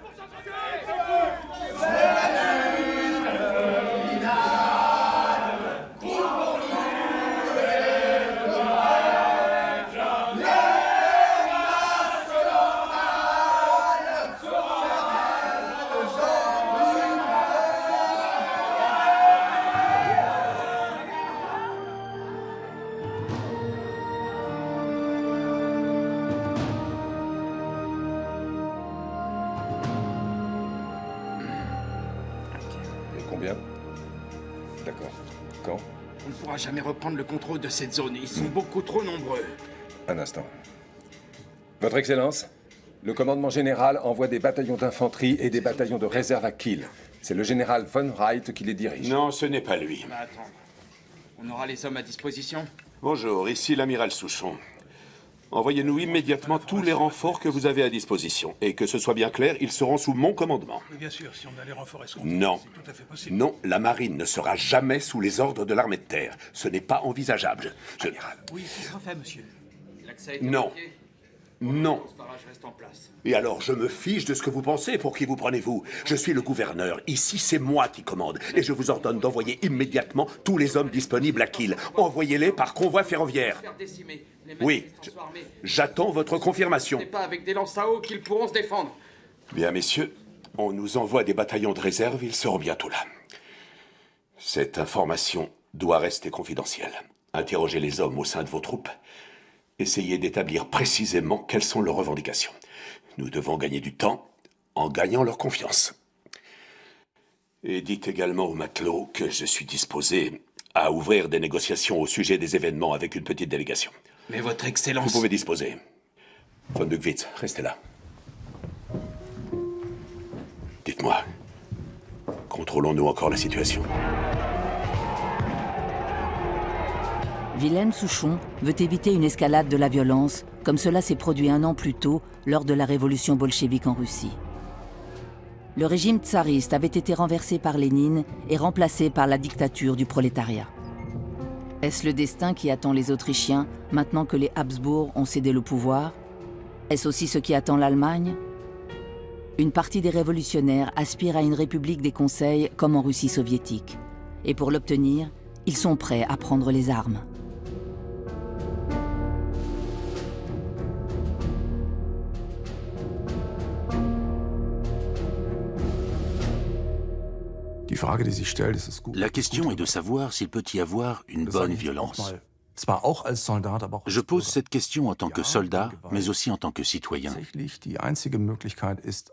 Contrôle de cette zone. Ils sont beaucoup trop nombreux. Un instant. Votre Excellence, le commandement général envoie des bataillons d'infanterie et des bataillons de réserve à Kiel. C'est le général von Wright qui les dirige. Non, ce n'est pas lui. Mais attends. On aura les hommes à disposition? Bonjour, ici l'amiral Souchon. Envoyez-nous immédiatement tous les renforts que vous avez à disposition. Et que ce soit bien clair, ils seront sous mon commandement. Mais bien sûr, si on a les renforts Non. tout à fait possible. Non, la marine ne sera jamais sous les ordres de l'armée de terre. Ce n'est pas envisageable. Amiral. Oui, ce sera fait, monsieur. Non. Non. Et alors, je me fiche de ce que vous pensez. Pour qui vous prenez-vous? Je suis le gouverneur. Ici, c'est moi qui commande. Et je vous ordonne d'envoyer immédiatement tous les hommes disponibles à Kiel. Envoyez-les par convoi ferroviaire. Oui. J'attends votre confirmation. Ce n'est pas avec des lances à eau qu'ils pourront se défendre. Bien, messieurs, on nous envoie des bataillons de réserve. Ils seront bientôt là. Cette information doit rester confidentielle. Interrogez les hommes au sein de vos troupes. Essayez d'établir précisément quelles sont leurs revendications. Nous devons gagner du temps en gagnant leur confiance. Et dites également aux matelots que je suis disposé à ouvrir des négociations au sujet des événements avec une petite délégation. Mais votre Excellence... Vous pouvez disposer. Von Bugwitz, restez là. Dites-moi, contrôlons-nous encore la situation? Wilhelm Souchon veut éviter une escalade de la violence, comme cela s'est produit un an plus tôt lors de la révolution bolchevique en Russie. Le régime tsariste avait été renversé par Lénine et remplacé par la dictature du prolétariat. Est-ce le destin qui attend les Autrichiens maintenant que les Habsbourg ont cédé le pouvoir? Est-ce aussi ce qui attend l'Allemagne? Une partie des révolutionnaires aspire à une république des conseils comme en Russie soviétique. Et pour l'obtenir, ils sont prêts à prendre les armes. La question est de savoir s'il peut y avoir une bonne violence. Je pose cette question en tant que soldat, mais aussi en tant que citoyen.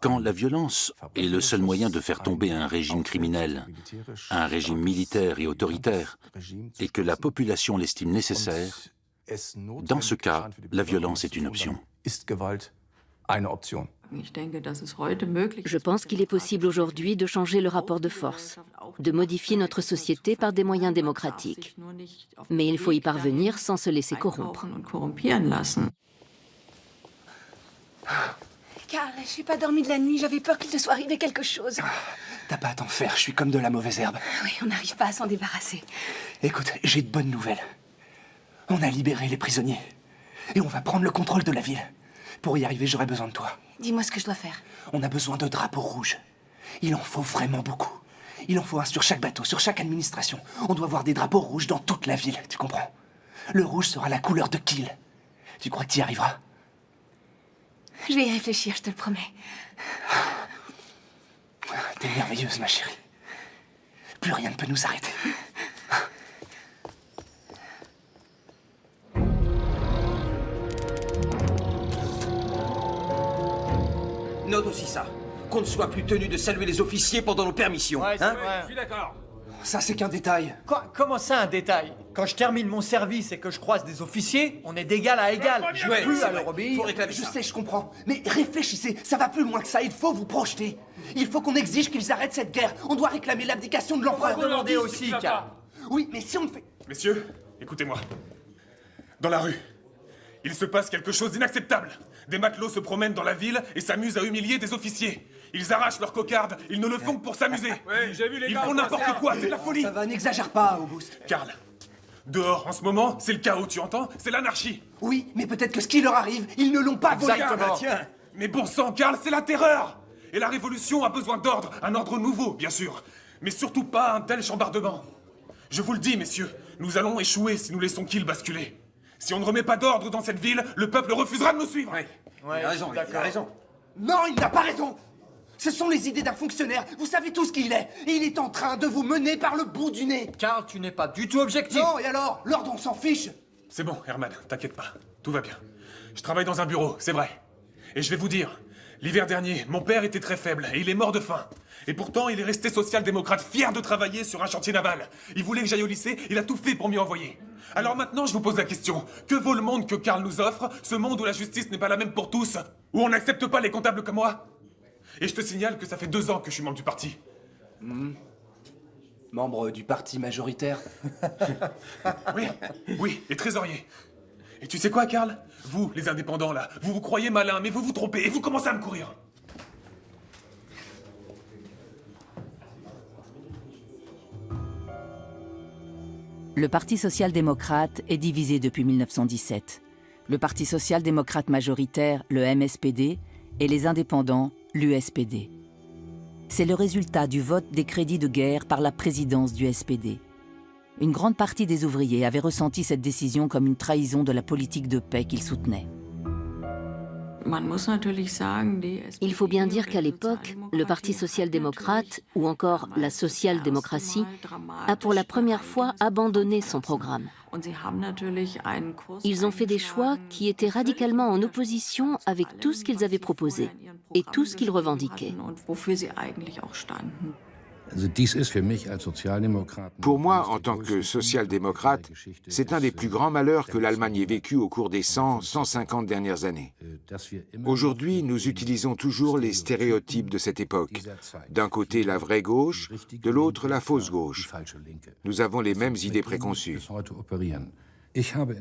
Quand la violence est le seul moyen de faire tomber un régime criminel, un régime militaire et autoritaire, et que la population l'estime nécessaire, dans ce cas, la violence est une option. Je pense qu'il est possible aujourd'hui de changer le rapport de force, de modifier notre société par des moyens démocratiques. Mais il faut y parvenir sans se laisser corrompre. Karl, j'ai pas dormi de la nuit, j'avais peur qu'il te soit arrivé quelque chose. T'as pas à t'en faire, je suis comme de la mauvaise herbe. Oui, on n'arrive pas à s'en débarrasser. Écoute, j'ai de bonnes nouvelles. On a libéré les prisonniers. Et on va prendre le contrôle de la ville. Pour y arriver, j'aurai besoin de toi. Dis-moi ce que je dois faire. On a besoin de drapeaux rouges. Il en faut vraiment beaucoup. Il en faut un sur chaque bateau, sur chaque administration. On doit voir des drapeaux rouges dans toute la ville, tu comprends? Le rouge sera la couleur de Kiel. Tu crois que tu y arriveras? Je vais y réfléchir, je te le promets. T'es merveilleuse, ma chérie. Plus rien ne peut nous arrêter. Note aussi ça. Qu'on ne soit plus tenu de saluer les officiers pendant nos permissions. Ouais, hein je suis d'accord. Ça, c'est qu'un détail. Quoi Comment ça, un détail? Quand je termine mon service et que je croise des officiers, on est d'égal à égal. Je n'ai plus à leur obéir. Faut réclamer Je sais, je comprends. Mais réfléchissez, ça va plus loin que ça. Il faut vous projeter. Il faut qu'on exige qu'ils arrêtent cette guerre. On doit réclamer l'abdication de l'empereur. On va demander aussi, Karl. Oui, mais si on le fait. Messieurs, écoutez-moi. Dans la rue, il se passe quelque chose d'inacceptable. Des matelots se promènent dans la ville et s'amusent à humilier des officiers. Ils arrachent leurs cocardes, ils ne le font que pour s'amuser. j'ai vu les Ils gars, font n'importe quoi, c'est de la folie. Ça va, n'exagère pas, Auguste. Karl, dehors en ce moment, c'est le chaos, tu entends? C'est l'anarchie. Oui, mais peut-être que ce qui leur arrive, ils ne l'ont pas volé. Exactement. Mais bon sang, Karl, c'est la terreur Et la révolution a besoin d'ordre, un ordre nouveau, bien sûr. Mais surtout pas un tel chambardement. Je vous le dis, messieurs, nous allons échouer si nous laissons Kiel basculer. Si on ne remet pas d'ordre dans cette ville, le peuple refusera de nous suivre. il a raison, il a raison. Non, il n'a pas raison. Ce sont les idées d'un fonctionnaire. Vous savez tous qui il est. Et il est en train de vous mener par le bout du nez. Karl, tu n'es pas du tout objectif. Non, et alors L'ordre, on s'en fiche. C'est bon, Herman, t'inquiète pas. Tout va bien. Je travaille dans un bureau, c'est vrai. Et je vais vous dire, l'hiver dernier, mon père était très faible et il est mort de faim. Et pourtant, il est resté social-démocrate, fier de travailler sur un chantier naval. Il voulait que j'aille au lycée, il a tout fait pour m'y envoyer. Alors maintenant, je vous pose la question. Que vaut le monde que Karl nous offre Ce monde où la justice n'est pas la même pour tous Où on n'accepte pas les comptables comme moi? Et je te signale que ça fait deux ans que je suis membre du parti. Hmm. Membre du parti majoritaire. Oui, oui, et trésorier. Et tu sais quoi, Karl? Vous, les indépendants, là, vous vous croyez malin, mais vous vous trompez et vous commencez à me courir. Le Parti social-démocrate est divisé depuis 1917. Le Parti social-démocrate majoritaire, le MSPD, et les indépendants, l'USPD. C'est le résultat du vote des crédits de guerre par la présidence du SPD. Une grande partie des ouvriers avait ressenti cette décision comme une trahison de la politique de paix qu'ils soutenaient. Il faut bien dire qu'à l'époque, le Parti social-démocrate, ou encore la social-démocratie, a pour la première fois abandonné son programme. Ils ont fait des choix qui étaient radicalement en opposition avec tout ce qu'ils avaient proposé et tout ce qu'ils revendiquaient. Pour moi, en tant que social-démocrate, c'est un des plus grands malheurs que l'Allemagne ait vécu au cours des 100, 150 dernières années. Aujourd'hui, nous utilisons toujours les stéréotypes de cette époque. D'un côté, la vraie gauche, de l'autre, la fausse gauche. Nous avons les mêmes idées préconçues.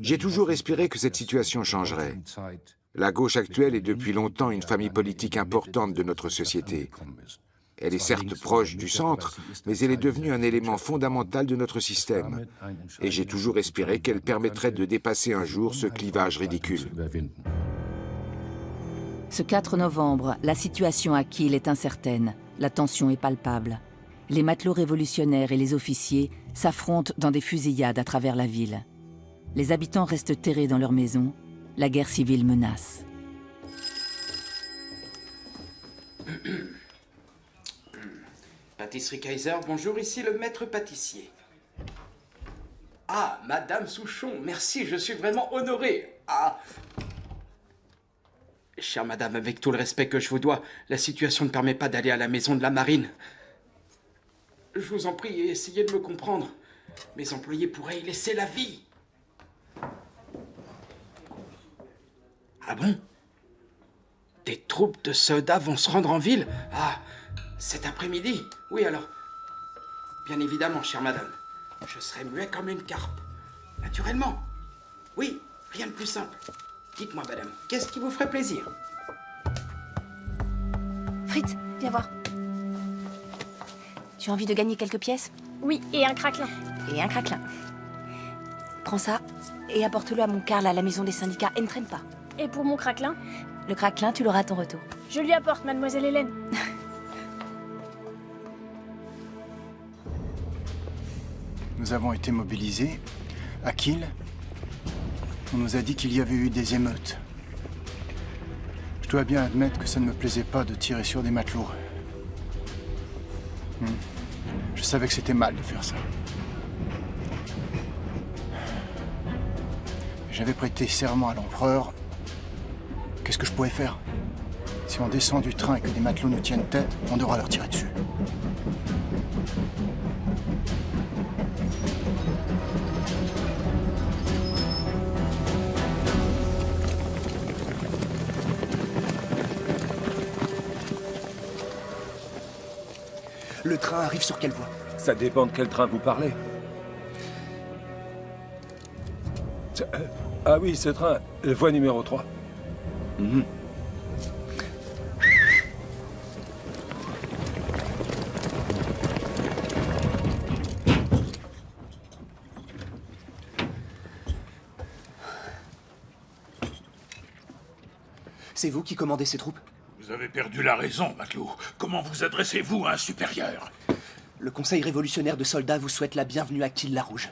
J'ai toujours espéré que cette situation changerait. La gauche actuelle est depuis longtemps une famille politique importante de notre société. Elle est certes proche du centre, mais elle est devenue un élément fondamental de notre système. Et j'ai toujours espéré qu'elle permettrait de dépasser un jour ce clivage ridicule. Ce 4 novembre, la situation à Kiel est incertaine. La tension est palpable. Les matelots révolutionnaires et les officiers s'affrontent dans des fusillades à travers la ville. Les habitants restent terrés dans leurs maisons. La guerre civile menace. Pâtisserie Kaiser, bonjour, ici le maître pâtissier. Ah, Madame Souchon, merci, je suis vraiment honoré. Ah. Chère Madame, avec tout le respect que je vous dois, la situation ne permet pas d'aller à la maison de la marine. Je vous en prie, essayez de me comprendre. Mes employés pourraient y laisser la vie. Ah bon? Des troupes de soldats vont se rendre en ville? Ah, cet après-midi Oui alors. Bien évidemment, chère madame. Je serai muet comme une carpe. Naturellement. Oui, rien de plus simple. Dites-moi, madame, qu'est-ce qui vous ferait plaisir? Fritz, viens voir. Tu as envie de gagner quelques pièces? Oui, et un craquelin. Et un craquelin. Prends ça et apporte-le à mon Karl à la maison des syndicats et ne traîne pas. Et pour mon craquelin? Le craquelin, tu l'auras à ton retour. Je lui apporte, mademoiselle Hélène. Nous avons été mobilisés. À Kiel, on nous a dit qu'il y avait eu des émeutes. Je dois bien admettre que ça ne me plaisait pas de tirer sur des matelots. Hmm. Je savais que c'était mal de faire ça. J'avais prêté serment à l'empereur. Qu'est-ce que je pouvais faire? Si on descend du train et que des matelots nous tiennent tête, on devra leur tirer dessus. Le train arrive sur quelle voie Ça dépend de quel train vous parlez. Euh, ah oui, ce train, euh, voie numéro 3. Mhm. C'est vous qui commandez ces troupes? Vous avez perdu la raison, matelot. Comment vous adressez-vous à un supérieur? Le Conseil révolutionnaire de soldats vous souhaite la bienvenue à Kiel-la-Rouge.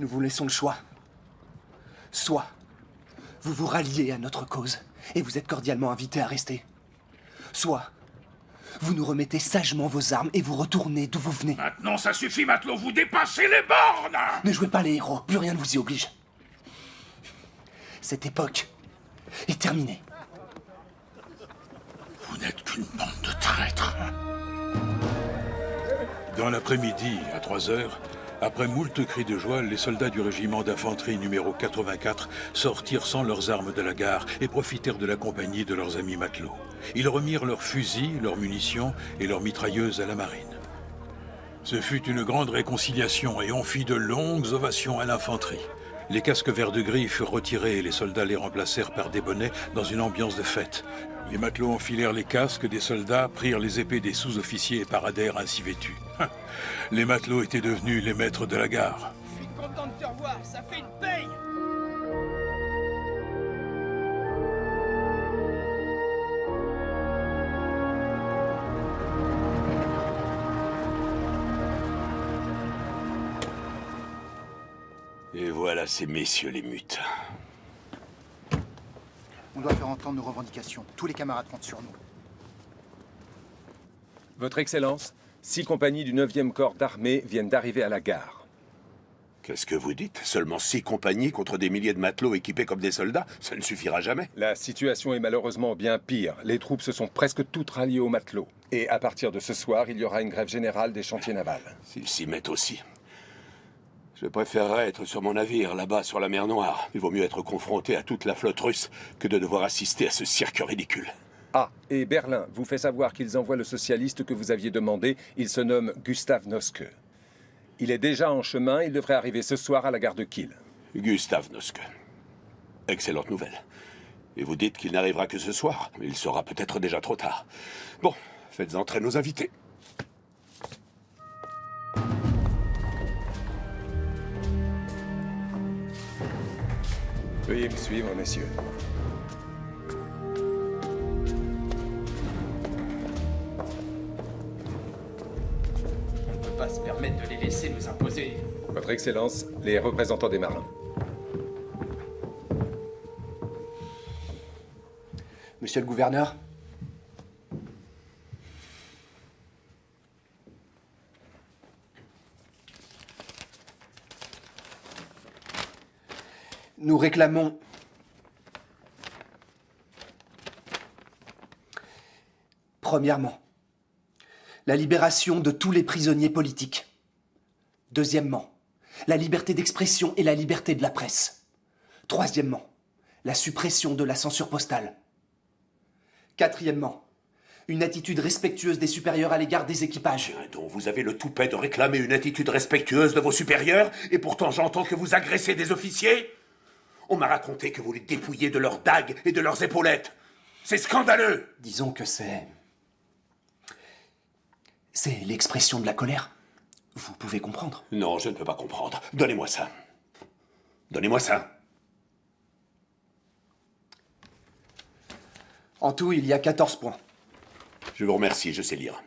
Nous vous laissons le choix. Soit vous vous ralliez à notre cause et vous êtes cordialement invité à rester. Soit vous nous remettez sagement vos armes et vous retournez d'où vous venez. Maintenant, ça suffit, matelot, vous dépassez les bornes Ne jouez pas les héros, plus rien ne vous y oblige. Cette époque est terminée. N'êtes qu'une bande de traîtres. Dans l'après-midi, à 3 heures, après moult cris de joie, les soldats du régiment d'infanterie numéro 84 sortirent sans leurs armes de la gare et profitèrent de la compagnie de leurs amis matelots. Ils remirent leurs fusils, leurs munitions et leurs mitrailleuses à la marine. Ce fut une grande réconciliation et on fit de longues ovations à l'infanterie. Les casques verts de gris furent retirés et les soldats les remplacèrent par des bonnets dans une ambiance de fête. Les matelots enfilèrent les casques des soldats, prirent les épées des sous-officiers et paradèrent ainsi vêtus. Les matelots étaient devenus les maîtres de la gare. Je suis content de te revoir, ça fait une paye Et voilà ces messieurs les mutes. On doit faire entendre nos revendications. Tous les camarades comptent sur nous. Votre Excellence, six compagnies du 9e corps d'armée viennent d'arriver à la gare. Qu'est-ce que vous dites? Seulement six compagnies contre des milliers de matelots équipés comme des soldats? Ça ne suffira jamais. La situation est malheureusement bien pire. Les troupes se sont presque toutes ralliées aux matelots. Et à partir de ce soir, il y aura une grève générale des chantiers navals. S'ils s'y mettent aussi. Je préférerais être sur mon navire, là-bas, sur la mer Noire. Il vaut mieux être confronté à toute la flotte russe que de devoir assister à ce cirque ridicule. Ah, et Berlin vous fait savoir qu'ils envoient le socialiste que vous aviez demandé. Il se nomme Gustav Noske. Il est déjà en chemin, il devrait arriver ce soir à la gare de Kiel. Gustav Noske. Excellente nouvelle. Et vous dites qu'il n'arrivera que ce soir Il sera peut-être déjà trop tard. Bon, faites entrer nos invités. Veuillez me suivre, messieurs. On ne peut pas se permettre de les laisser nous imposer. Votre Excellence, les représentants des marins. Monsieur le gouverneur Nous réclamons... Premièrement, la libération de tous les prisonniers politiques. Deuxièmement, la liberté d'expression et la liberté de la presse. Troisièmement, la suppression de la censure postale. Quatrièmement, une attitude respectueuse des supérieurs à l'égard des équipages. Donc vous avez le toupet de réclamer une attitude respectueuse de vos supérieurs, et pourtant j'entends que vous agressez des officiers? On m'a raconté que vous les dépouillez de leurs dagues et de leurs épaulettes. C'est scandaleux Disons que c'est... C'est l'expression de la colère. Vous pouvez comprendre Non, je ne peux pas comprendre. Donnez-moi ça. Donnez-moi ça. En tout, il y a 14 points. Je vous remercie, je sais lire.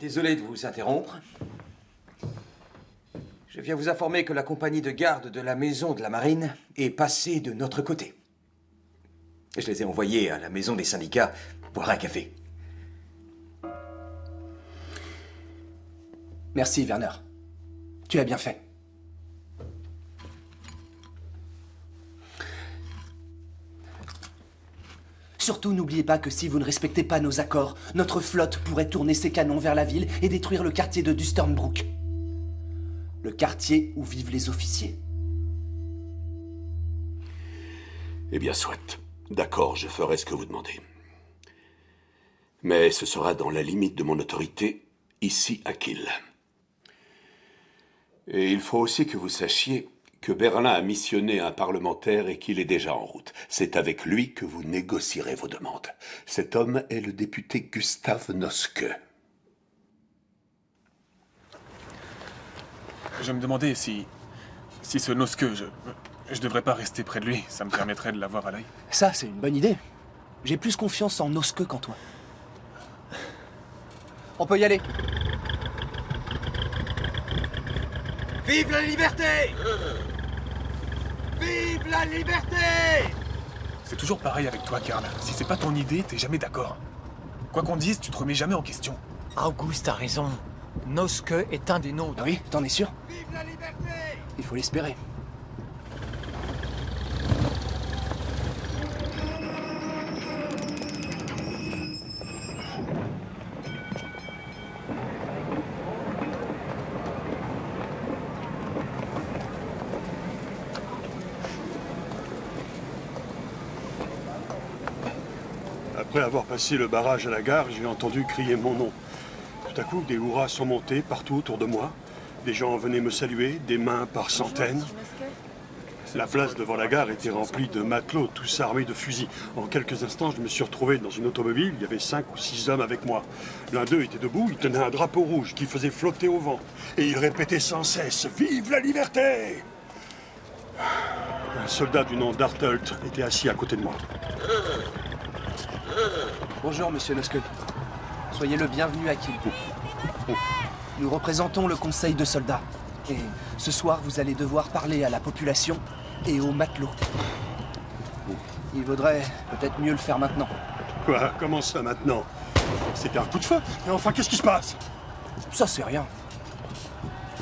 Désolé de vous interrompre. Je viens vous informer que la compagnie de garde de la maison de la marine est passée de notre côté. Je les ai envoyés à la maison des syndicats boire un café. Merci, Werner. Tu as bien fait. Surtout, n'oubliez pas que si vous ne respectez pas nos accords, notre flotte pourrait tourner ses canons vers la ville et détruire le quartier de Dusternbrook. Le quartier où vivent les officiers. Eh bien, soit. D'accord, je ferai ce que vous demandez. Mais ce sera dans la limite de mon autorité, ici à Kiel. Et il faut aussi que vous sachiez que Berlin a missionné un parlementaire et qu'il est déjà en route. C'est avec lui que vous négocierez vos demandes. Cet homme est le député Gustave Noske. Je me demandais si... si ce Noske, je... je devrais pas rester près de lui. Ça me permettrait de l'avoir à l'œil. Ça, c'est une bonne idée. J'ai plus confiance en Noske qu'en toi. On peut y aller. Vive la liberté Vive la liberté C'est toujours pareil avec toi, Karl. Si c'est pas ton idée, t'es jamais d'accord. Quoi qu'on dise, tu te remets jamais en question. Auguste a raison. Noske est un des nôtres. Ah oui, t'en es sûr? Vive la liberté Il faut l'espérer. Après avoir passé le barrage à la gare, j'ai entendu crier mon nom. Tout à coup, des hurrahs sont montés partout autour de moi. Des gens venaient me saluer, des mains par centaines. La place devant la gare était remplie de matelots, tous armés de fusils. En quelques instants, je me suis retrouvé dans une automobile. Il y avait cinq ou six hommes avec moi. L'un d'eux était debout, il tenait un drapeau rouge qui faisait flotter au vent. Et il répétait sans cesse « Vive la liberté !» Un soldat du nom d'Artelt était assis à côté de moi. Bonjour, monsieur Noske. Soyez le bienvenu à Kiel. Nous représentons le conseil de soldats. Et ce soir, vous allez devoir parler à la population et aux matelots. Il vaudrait peut-être mieux le faire maintenant. Quoi? Comment ça maintenant? C'était un coup de feu? Mais enfin, qu'est-ce qui se passe? Ça, c'est rien.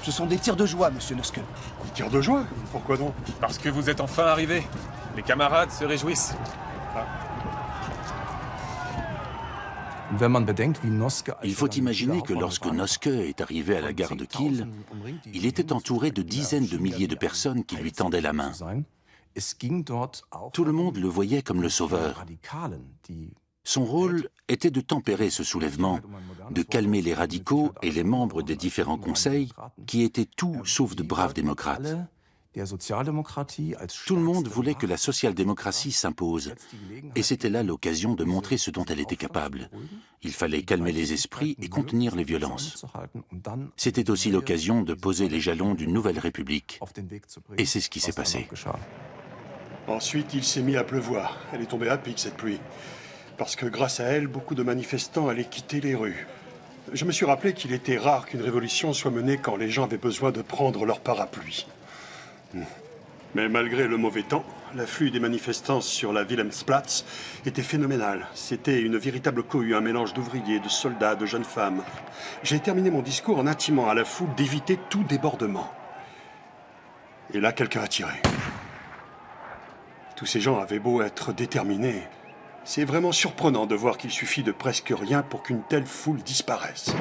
Ce sont des tirs de joie, monsieur Noske. Des tirs de joie? Pourquoi donc? Parce que vous êtes enfin arrivé. Les camarades se réjouissent. Il faut imaginer que lorsque Noske est arrivé à la gare de Kiel, il était entouré de dizaines de milliers de personnes qui lui tendaient la main. Tout le monde le voyait comme le sauveur. Son rôle était de tempérer ce soulèvement, de calmer les radicaux et les membres des différents conseils qui étaient tout sauf de braves démocrates. Tout le monde voulait que la social-démocratie s'impose, et c'était là l'occasion de montrer ce dont elle était capable. Il fallait calmer les esprits et contenir les violences. C'était aussi l'occasion de poser les jalons d'une nouvelle république. Et c'est ce qui s'est passé. Ensuite, il s'est mis à pleuvoir. Elle est tombée à pic, cette pluie. Parce que grâce à elle, beaucoup de manifestants allaient quitter les rues. Je me suis rappelé qu'il était rare qu'une révolution soit menée quand les gens avaient besoin de prendre leur parapluie. Mais malgré le mauvais temps, L'afflux des manifestants sur la Wilhelmsplatz était phénoménal. C'était une véritable cohue, un mélange d'ouvriers, de soldats, de jeunes femmes. J'ai terminé mon discours en intimant à la foule d'éviter tout débordement. Et là, quelqu'un a tiré. Tous ces gens avaient beau être déterminés. C'est vraiment surprenant de voir qu'il suffit de presque rien pour qu'une telle foule disparaisse.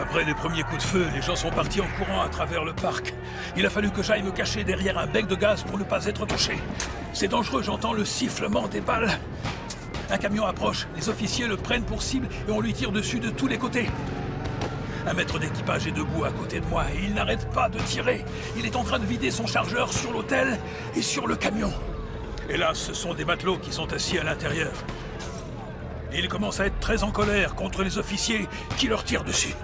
Après les premiers coups de feu, les gens sont partis en courant à travers le parc. Il a fallu que j'aille me cacher derrière un bec de gaz pour ne pas être touché. C'est dangereux, j'entends le sifflement des balles. Un camion approche, les officiers le prennent pour cible et on lui tire dessus de tous les côtés. Un maître d'équipage est debout à côté de moi et il n'arrête pas de tirer. Il est en train de vider son chargeur sur l'hôtel et sur le camion. Là, ce sont des matelots qui sont assis à l'intérieur. Il commence à être très en colère contre les officiers qui leur tirent dessus.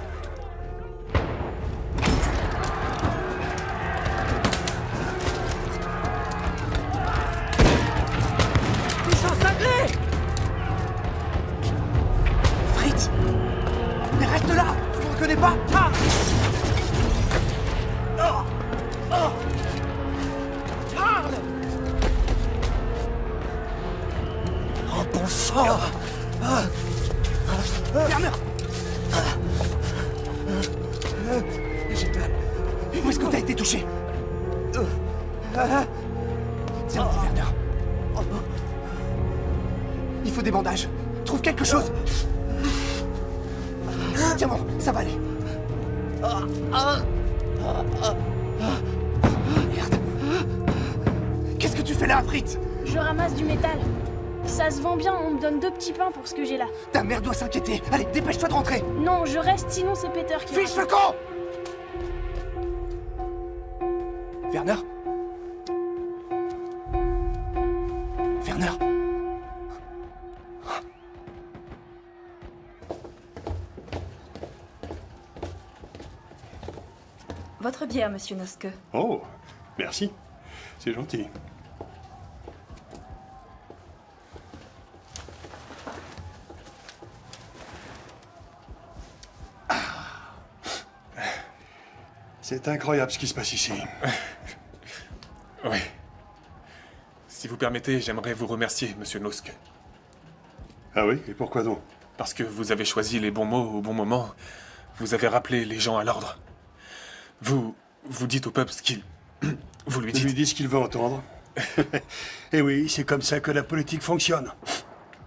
Monsieur Noske. Oh, merci. C'est gentil. C'est incroyable ce qui se passe ici. oui. Si vous permettez, j'aimerais vous remercier, monsieur Nosk. Ah oui Et pourquoi donc? Parce que vous avez choisi les bons mots au bon moment. Vous avez rappelé les gens à l'ordre. Vous... vous dites au peuple ce qu'il... Vous lui dites... Je lui dis ce qu'il veut entendre. Et eh oui, c'est comme ça que la politique fonctionne.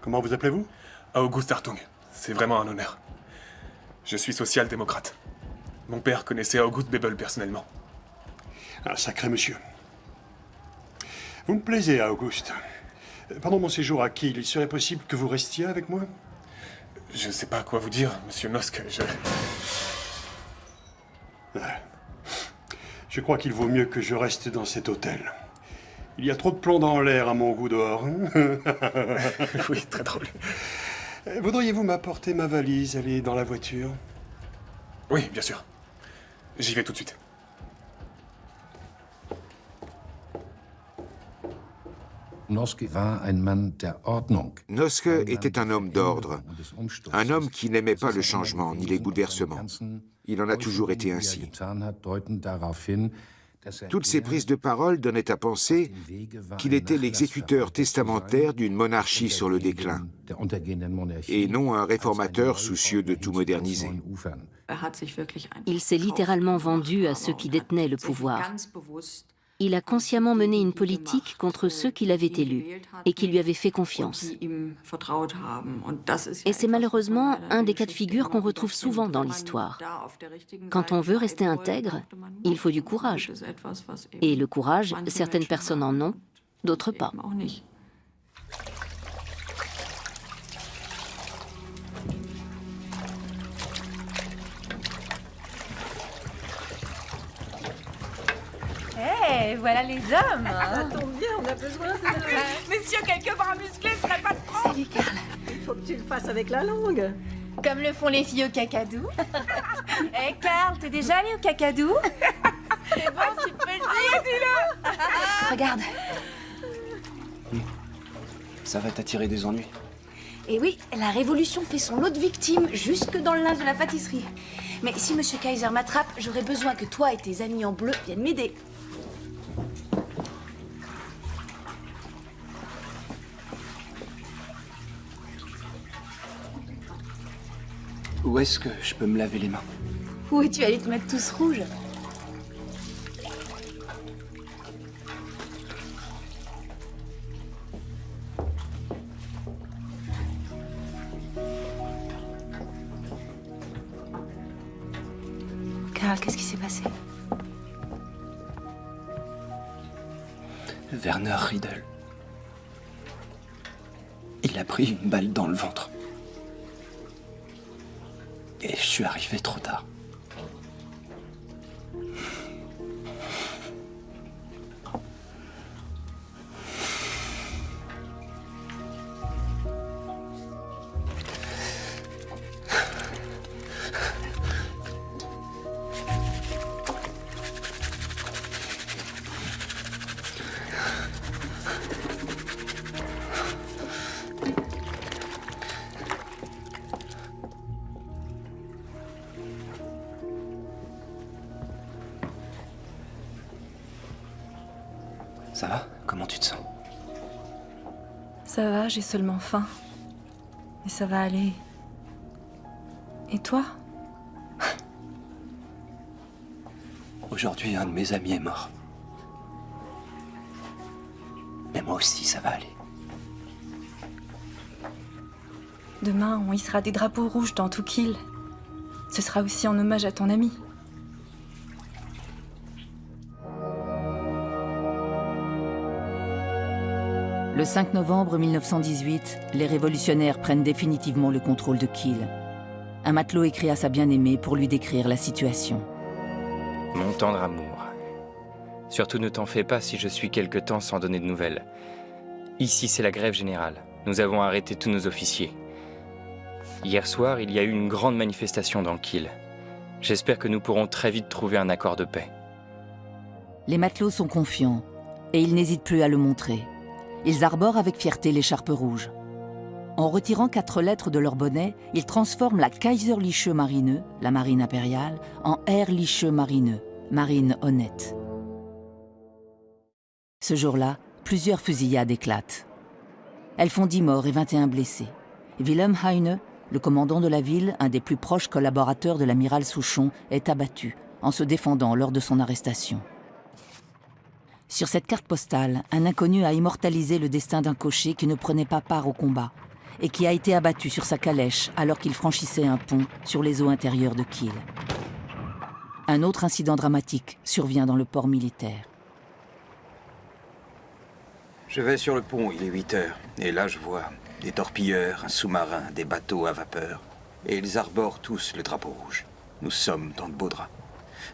Comment vous appelez-vous? August Hartung. C'est vraiment un honneur. Je suis social-démocrate. Mon père connaissait August Bebel personnellement. Un sacré monsieur. Vous me plaisez, Auguste. Pendant mon séjour à Kiel, il serait possible que vous restiez avec moi? Je ne sais pas quoi vous dire, monsieur Nosk. Je... Je crois qu'il vaut mieux que je reste dans cet hôtel. Il y a trop de plomb dans l'air à mon goût dehors. oui, très drôle. Voudriez-vous m'apporter ma valise Elle est dans la voiture? Oui, bien sûr. J'y vais tout de suite. Noske était un homme d'ordre, un homme qui n'aimait pas le changement ni les bouleversements. Il en a toujours été ainsi. Toutes ces prises de parole donnaient à penser qu'il était l'exécuteur testamentaire d'une monarchie sur le déclin, et non un réformateur soucieux de tout moderniser. Il s'est littéralement vendu à ceux qui détenaient le pouvoir. Il a consciemment mené une politique contre ceux qui l'avaient élu et qui lui avaient fait confiance. Et c'est malheureusement un des cas de figure qu'on retrouve souvent dans l'histoire. Quand on veut rester intègre, il faut du courage. Et le courage, certaines personnes en ont, d'autres pas. Eh, voilà les hommes Ça tombe bien, on a besoin de... Monsieur, quelques bras musclés serait pas de trop Salut, Carl. Il faut que tu le fasses avec la langue. Comme le font les filles au cacadou. Eh, Carl, t'es déjà allé au cacadou? C'est bon, tu peux le dire, dis-le Regarde. Ça va t'attirer des ennuis. Et oui, la Révolution fait son lot de victimes jusque dans le linge de la pâtisserie. Mais si Monsieur Kaiser m'attrape, j'aurai besoin que toi et tes amis en bleu viennent m'aider. Où est-ce que je peux me laver les mains? Où es-tu allé te mettre tous rouges? Karl, qu'est-ce qui s'est passé? Werner Riedel. Il a pris une balle dans le ventre. Et je suis arrivé trop tard. Ça va, j'ai seulement faim. Et ça va aller. Et toi? Aujourd'hui, un de mes amis est mort. Mais moi aussi, ça va aller. Demain, on hissera des drapeaux rouges dans tout kill. Ce sera aussi en hommage à ton ami. Le 5 novembre 1918, les révolutionnaires prennent définitivement le contrôle de Kiel. Un matelot écrit à sa bien-aimée pour lui décrire la situation. Mon tendre amour. Surtout ne t'en fais pas si je suis quelque temps sans donner de nouvelles. Ici, c'est la grève générale. Nous avons arrêté tous nos officiers. Hier soir, il y a eu une grande manifestation dans Kiel. J'espère que nous pourrons très vite trouver un accord de paix. Les matelots sont confiants et ils n'hésitent plus à le montrer. Ils arborent avec fierté l'écharpe rouge. En retirant quatre lettres de leur bonnet, ils transforment la Kaiserliche Marine, la marine impériale, en Ehrliche Marine, marine honnête. Ce jour-là, plusieurs fusillades éclatent. Elles font 10 morts et 21 blessés. Wilhelm Heine, le commandant de la ville, un des plus proches collaborateurs de l'amiral Souchon, est abattu en se défendant lors de son arrestation. Sur cette carte postale, un inconnu a immortalisé le destin d'un cocher qui ne prenait pas part au combat et qui a été abattu sur sa calèche alors qu'il franchissait un pont sur les eaux intérieures de Kiel. Un autre incident dramatique survient dans le port militaire. Je vais sur le pont, il est 8 heures, et là je vois des torpilleurs, un sous-marin, des bateaux à vapeur. Et ils arborent tous le drapeau rouge. Nous sommes dans de beaux draps.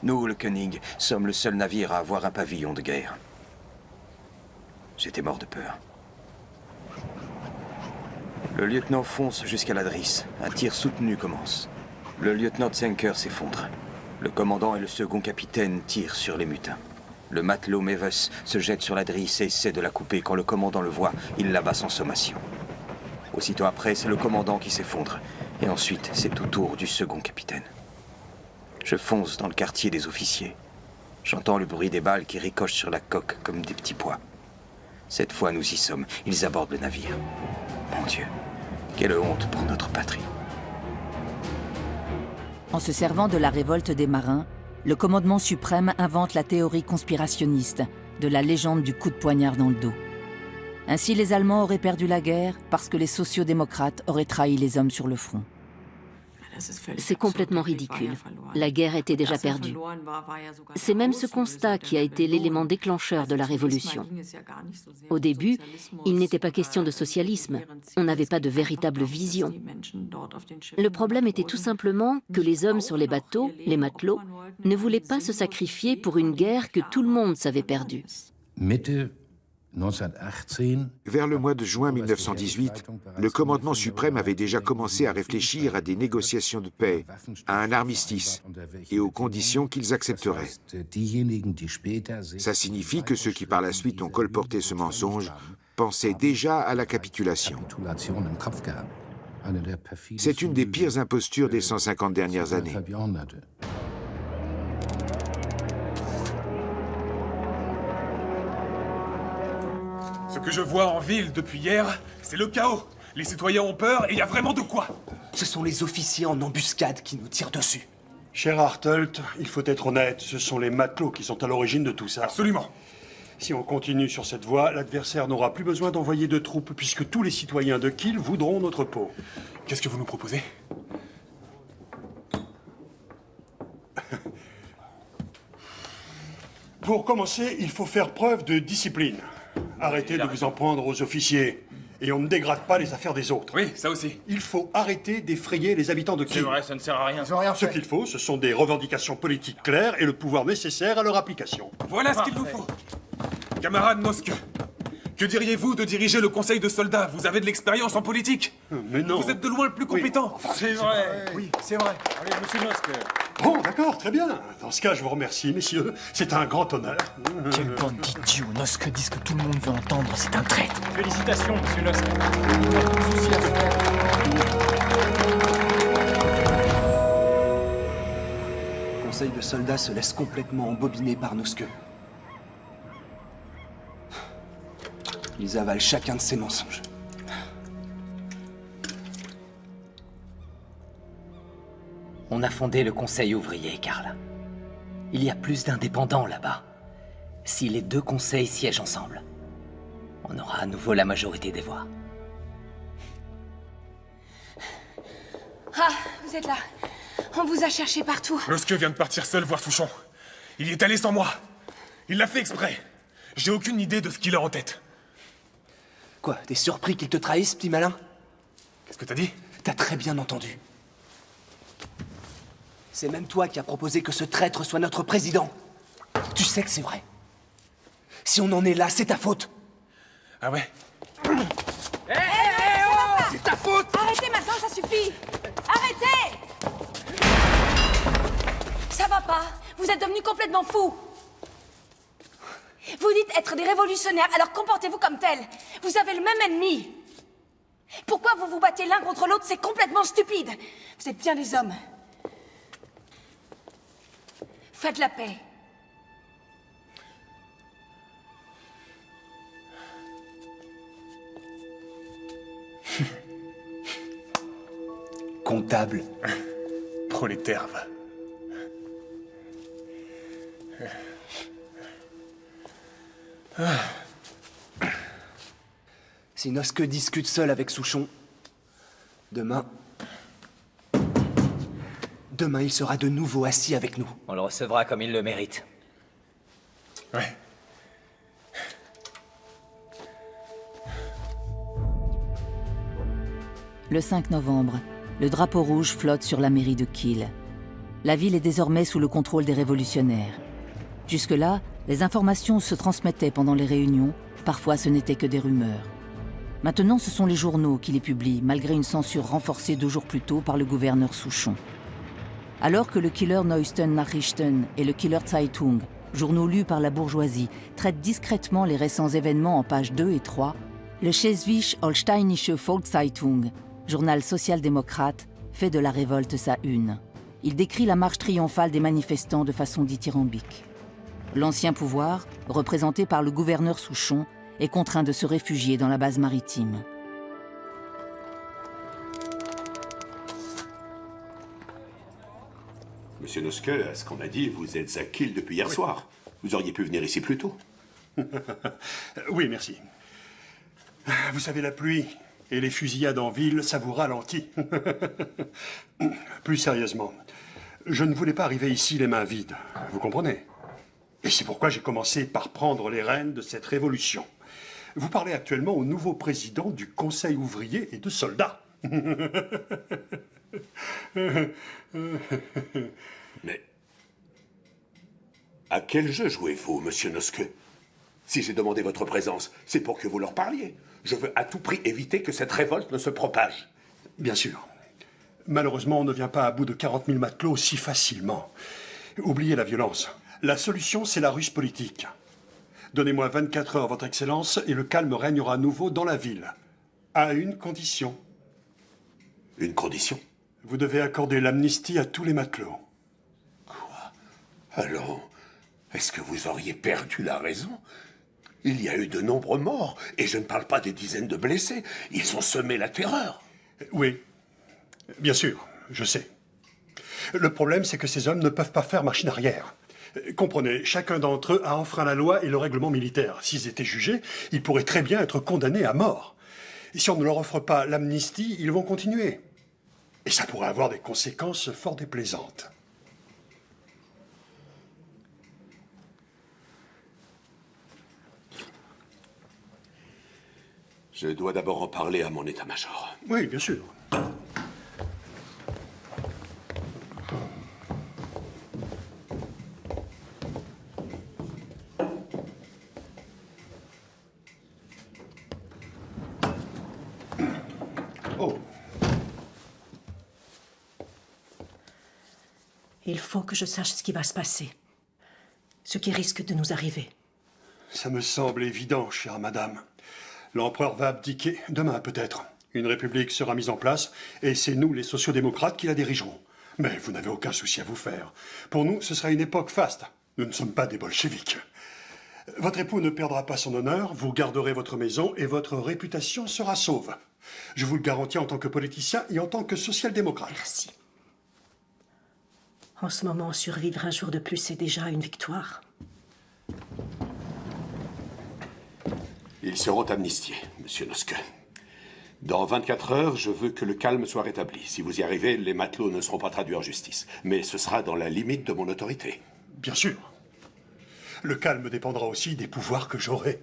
Nous, le Koenig, sommes le seul navire à avoir un pavillon de guerre. J'étais mort de peur. Le lieutenant fonce jusqu'à la drisse. Un tir soutenu commence. Le lieutenant Zenker s'effondre. Le commandant et le second capitaine tirent sur les mutins. Le matelot Meves se jette sur la drisse et essaie de la couper. Quand le commandant le voit, il l'abat sans sommation. Aussitôt après, c'est le commandant qui s'effondre. Et ensuite, c'est au tour du second capitaine. Je fonce dans le quartier des officiers. J'entends le bruit des balles qui ricochent sur la coque comme des petits pois. Cette fois, nous y sommes. Ils abordent le navire. Mon Dieu, quelle honte pour notre patrie. En se servant de la révolte des marins, le commandement suprême invente la théorie conspirationniste de la légende du coup de poignard dans le dos. Ainsi, les Allemands auraient perdu la guerre parce que les sociodémocrates auraient trahi les hommes sur le front. C'est complètement ridicule. La guerre était déjà perdue. C'est même ce constat qui a été l'élément déclencheur de la révolution. Au début, il n'était pas question de socialisme. On n'avait pas de véritable vision. Le problème était tout simplement que les hommes sur les bateaux, les matelots, ne voulaient pas se sacrifier pour une guerre que tout le monde savait perdue. Vers le mois de juin 1918, le commandement suprême avait déjà commencé à réfléchir à des négociations de paix, à un armistice et aux conditions qu'ils accepteraient. Ça signifie que ceux qui par la suite ont colporté ce mensonge pensaient déjà à la capitulation. C'est une des pires impostures des 150 dernières années. Que je vois en ville depuis hier, c'est le chaos. Les citoyens ont peur et il y a vraiment de quoi Ce sont les officiers en embuscade qui nous tirent dessus. Cher Hartelt, il faut être honnête, ce sont les matelots qui sont à l'origine de tout ça. Absolument. Si on continue sur cette voie, l'adversaire n'aura plus besoin d'envoyer de troupes puisque tous les citoyens de Kiel voudront notre peau. Qu'est-ce que vous nous proposez? Pour commencer, il faut faire preuve de discipline. Arrêtez de vous en prendre aux officiers. Et on ne dégrade pas les affaires des autres. Oui, ça aussi. Il faut arrêter d'effrayer les habitants de Kiel. C'est vrai, ça ne sert à rien. Ce qu'il faut, ce sont des revendications politiques claires et le pouvoir nécessaire à leur application. Voilà ce qu'il vous faut. Camarade Mosque, que diriez-vous de diriger le conseil de soldats? Vous avez de l'expérience en politique. Mais non. Vous êtes de loin le plus compétent. C'est vrai. Oui, c'est vrai. Allez, monsieur Mosque. Bon, d'accord, très bien. Dans ce cas, je vous remercie, messieurs. C'est un grand honneur. Quelle bande d'idiots Nosk dit ce que tout le monde veut entendre, c'est un traître. Félicitations, monsieur Nosk. Le conseil de soldats se laisse complètement embobiner par Noske. Ils avalent chacun de ses mensonges. On a fondé le Conseil ouvrier, Karl. Il y a plus d'indépendants là-bas. Si les deux conseils siègent ensemble, on aura à nouveau la majorité des voix. Ah, vous êtes là. On vous a cherché partout. Mosque vient de partir seul voir Souchon. Il y est allé sans moi. Il l'a fait exprès. J'ai aucune idée de ce qu'il a en tête. Quoi, t'es surpris qu'il te trahisse, petit malin Qu'est-ce que t'as dit T'as très bien entendu. C'est même toi qui as proposé que ce traître soit notre président. Tu sais que c'est vrai. Si on en est là, c'est ta faute. Ah ouais Hé, hé, oh C'est ta faute Arrêtez maintenant, ça suffit Arrêtez Ça va pas Vous êtes devenus complètement fous Vous dites être des révolutionnaires, alors comportez-vous comme tels. Vous avez le même ennemi. Pourquoi vous vous battez l'un contre l'autre C'est complètement stupide. Vous êtes bien des hommes. Faites la paix. Comptable. Prolétaire, Si Noske discute seul avec Souchon, demain... Demain, il sera de nouveau assis avec nous. On le recevra comme il le mérite. Ouais. Le 5 novembre, le drapeau rouge flotte sur la mairie de Kiel. La ville est désormais sous le contrôle des révolutionnaires. Jusque-là, les informations se transmettaient pendant les réunions, parfois ce n'était que des rumeurs. Maintenant, ce sont les journaux qui les publient, malgré une censure renforcée deux jours plus tôt par le gouverneur Souchon. Alors que le Killer Neuesten Nachrichten et le Killer Zeitung, journaux lus par la bourgeoisie, traitent discrètement les récents événements en pages 2 et 3, le Schleswig-Holsteinische Volkszeitung, journal social-démocrate, fait de la révolte sa une. Il décrit la marche triomphale des manifestants de façon dithyrambique. L'ancien pouvoir, représenté par le gouverneur Souchon, est contraint de se réfugier dans la base maritime. Monsieur Noske, à ce qu'on a dit, vous êtes à Kiel depuis hier soir. Vous auriez pu venir ici plus tôt. oui, merci. Vous savez, la pluie et les fusillades en ville, ça vous ralentit. plus sérieusement, je ne voulais pas arriver ici les mains vides. Vous comprenez? Et c'est pourquoi j'ai commencé par prendre les rênes de cette révolution. Vous parlez actuellement au nouveau président du Conseil ouvrier et de soldats. Mais à quel jeu jouez-vous, monsieur Noske Si j'ai demandé votre présence, c'est pour que vous leur parliez. Je veux à tout prix éviter que cette révolte ne se propage. Bien sûr. Malheureusement, on ne vient pas à bout de 40 000 matelots si facilement. Oubliez la violence. La solution, c'est la ruse politique. Donnez-moi 24 heures, Votre Excellence, et le calme régnera à nouveau dans la ville. À une condition. Une condition? Vous devez accorder l'amnistie à tous les matelots. Alors, est-ce que vous auriez perdu la raison? Il y a eu de nombreux morts, et je ne parle pas des dizaines de blessés. Ils ont semé la terreur. Oui, bien sûr, je sais. Le problème, c'est que ces hommes ne peuvent pas faire machine arrière. Comprenez, chacun d'entre eux a enfreint la loi et le règlement militaire. S'ils étaient jugés, ils pourraient très bien être condamnés à mort. Et si on ne leur offre pas l'amnistie, ils vont continuer. Et ça pourrait avoir des conséquences fort déplaisantes. Je dois d'abord en parler à mon état-major. Oui, bien sûr. Faut que je sache ce qui va se passer. Ce qui risque de nous arriver. Ça me semble évident, chère madame. L'empereur va abdiquer demain peut-être. Une république sera mise en place et c'est nous, les sociodémocrates, qui la dirigerons. Mais vous n'avez aucun souci à vous faire. Pour nous, ce sera une époque faste. Nous ne sommes pas des bolcheviks. Votre époux ne perdra pas son honneur, vous garderez votre maison et votre réputation sera sauve. Je vous le garantis en tant que politicien et en tant que social-démocrate. Merci. En ce moment, survivre un jour de plus, c'est déjà une victoire. Ils seront amnistiés, monsieur Noske. Dans 24 heures, je veux que le calme soit rétabli. Si vous y arrivez, les matelots ne seront pas traduits en justice. Mais ce sera dans la limite de mon autorité. Bien sûr. Le calme dépendra aussi des pouvoirs que j'aurai.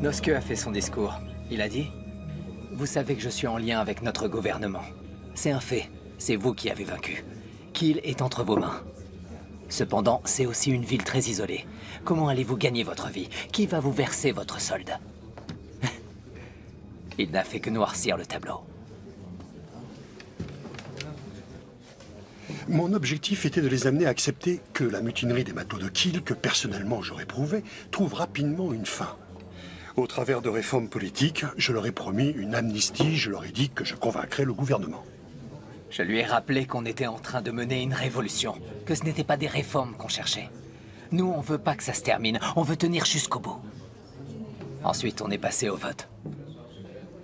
Noske a fait son discours. Il a dit vous savez que je suis en lien avec notre gouvernement. C'est un fait. C'est vous qui avez vaincu. Kiel est entre vos mains. Cependant, c'est aussi une ville très isolée. Comment allez-vous gagner votre vie? Qui va vous verser votre solde? Il n'a fait que noircir le tableau. Mon objectif était de les amener à accepter que la mutinerie des matelots de Kiel, que personnellement j'aurais prouvé, trouve rapidement une fin. Au travers de réformes politiques, je leur ai promis une amnistie, je leur ai dit que je convaincrais le gouvernement. Je lui ai rappelé qu'on était en train de mener une révolution, que ce n'était pas des réformes qu'on cherchait. Nous, on veut pas que ça se termine, on veut tenir jusqu'au bout. Ensuite, on est passé au vote.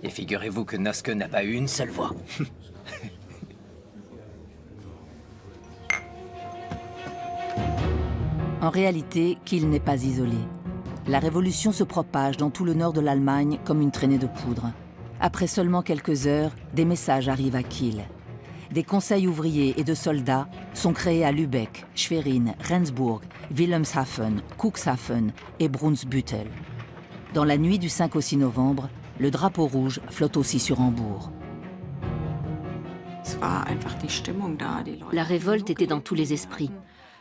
Et figurez-vous que Noske n'a pas eu une seule voix. en réalité, qu'il n'est pas isolé la révolution se propage dans tout le nord de l'Allemagne comme une traînée de poudre. Après seulement quelques heures, des messages arrivent à Kiel. Des conseils ouvriers et de soldats sont créés à Lübeck, Schwerin, Rendsburg, Wilhelmshaven, Cuxhaven et Brunsbüttel. Dans la nuit du 5 au 6 novembre, le drapeau rouge flotte aussi sur Hambourg. La révolte était dans tous les esprits.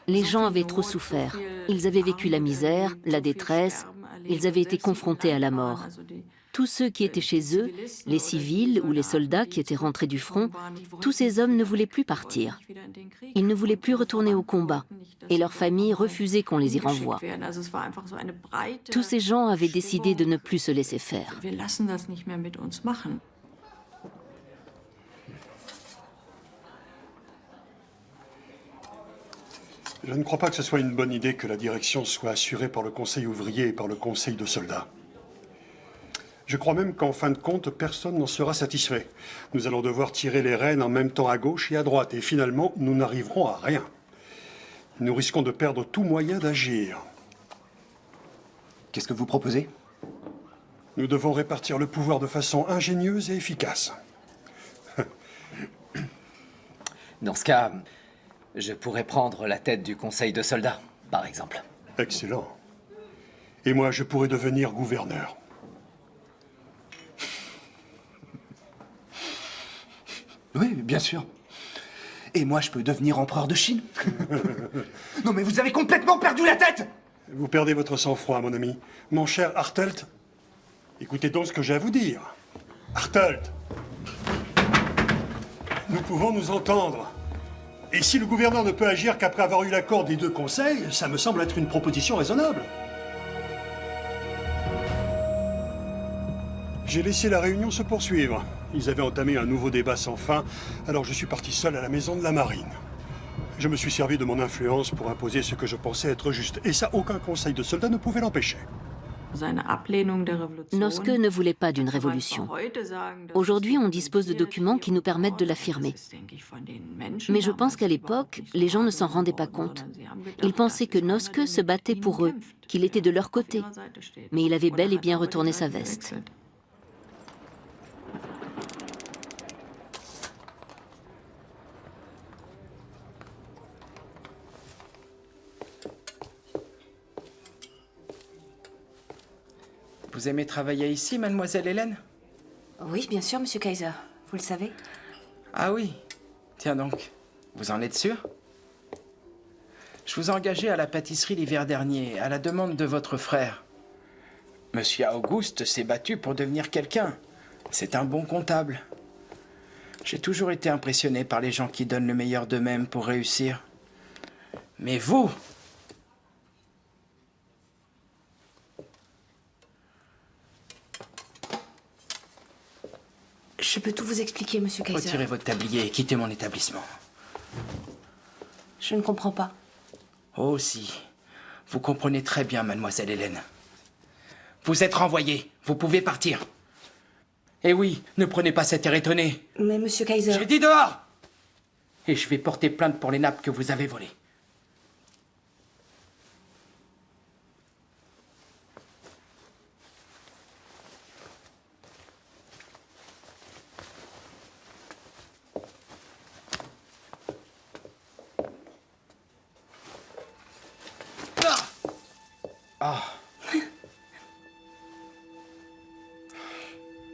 Les gens avaient trop souffert. Ils avaient vécu la misère, la détresse, ils avaient été confrontés à la mort. Tous ceux qui étaient chez eux, les civils ou les soldats qui étaient rentrés du front, tous ces hommes ne voulaient plus partir. Ils ne voulaient plus retourner au combat et leurs familles refusaient qu'on les y renvoie. Tous ces gens avaient décidé de ne plus se laisser faire. Je ne crois pas que ce soit une bonne idée que la direction soit assurée par le conseil ouvrier et par le conseil de soldats. Je crois même qu'en fin de compte, personne n'en sera satisfait. Nous allons devoir tirer les rênes en même temps à gauche et à droite, et finalement, nous n'arriverons à rien. Nous risquons de perdre tout moyen d'agir. Qu'est-ce que vous proposez? Nous devons répartir le pouvoir de façon ingénieuse et efficace. Dans ce cas, je pourrais prendre la tête du conseil de soldats, par exemple. Excellent. Et moi, je pourrais devenir gouverneur. Oui, bien sûr. Et moi, je peux devenir empereur de Chine. non, mais vous avez complètement perdu la tête Vous perdez votre sang-froid, mon ami. Mon cher Hartelt, écoutez donc ce que j'ai à vous dire. Hartelt Nous pouvons nous entendre. Et si le gouverneur ne peut agir qu'après avoir eu l'accord des deux conseils, ça me semble être une proposition raisonnable. J'ai laissé la réunion se poursuivre. Ils avaient entamé un nouveau débat sans fin, alors je suis parti seul à la maison de la marine. Je me suis servi de mon influence pour imposer ce que je pensais être juste. Et ça, aucun conseil de soldats ne pouvait l'empêcher. Noske ne voulait pas d'une révolution. Aujourd'hui, on dispose de documents qui nous permettent de l'affirmer. Mais je pense qu'à l'époque, les gens ne s'en rendaient pas compte. Ils pensaient que Noske se battait pour eux, qu'il était de leur côté. Mais il avait bel et bien retourné sa veste. Vous aimez travailler ici, mademoiselle Hélène? Oui, bien sûr, monsieur Kaiser. Vous le savez? Ah oui. Tiens donc, vous en êtes sûr? Je vous ai engagé à la pâtisserie l'hiver dernier, à la demande de votre frère. Monsieur Auguste s'est battu pour devenir quelqu'un. C'est un bon comptable. J'ai toujours été impressionné par les gens qui donnent le meilleur d'eux-mêmes pour réussir. Mais vous, Je peux tout vous expliquer, monsieur Kaiser. Retirez votre tablier et quittez mon établissement. Je ne comprends pas. Oh si. Vous comprenez très bien, mademoiselle Hélène. Vous êtes renvoyée. Vous pouvez partir. Eh oui, ne prenez pas cet air étonné. Mais monsieur Kaiser... J'ai dit dehors Et je vais porter plainte pour les nappes que vous avez volées. Ah.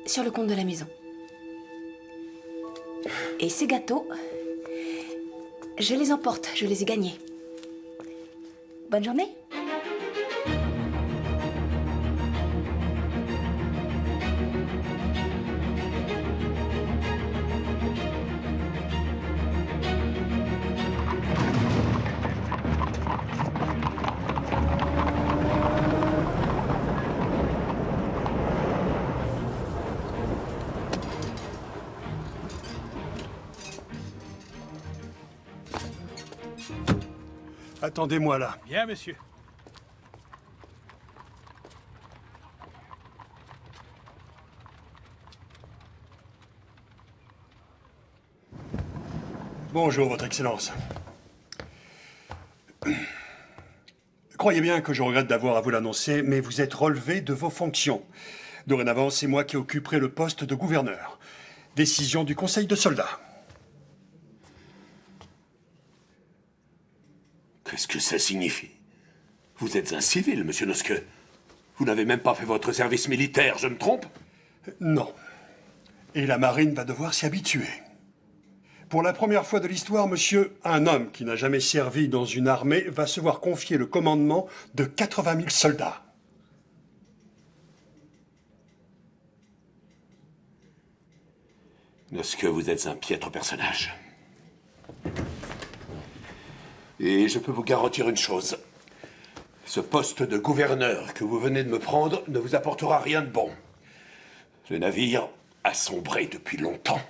Sur le compte de la maison. Et ces gâteaux, je les emporte, je les ai gagnés. Bonne journée. Attendez-moi là. Bien, monsieur. Bonjour, Votre Excellence. Croyez bien que je regrette d'avoir à vous l'annoncer, mais vous êtes relevé de vos fonctions. Dorénavant, c'est moi qui occuperai le poste de gouverneur. Décision du Conseil de soldats. Qu'est-ce que ça signifie? Vous êtes un civil, monsieur Noske. Vous n'avez même pas fait votre service militaire, je me trompe? Non. Et la marine va devoir s'y habituer. Pour la première fois de l'histoire, monsieur, un homme qui n'a jamais servi dans une armée va se voir confier le commandement de 80 000 soldats. Noske, vous êtes un piètre personnage. Et je peux vous garantir une chose. Ce poste de gouverneur que vous venez de me prendre ne vous apportera rien de bon. Le navire a sombré depuis longtemps.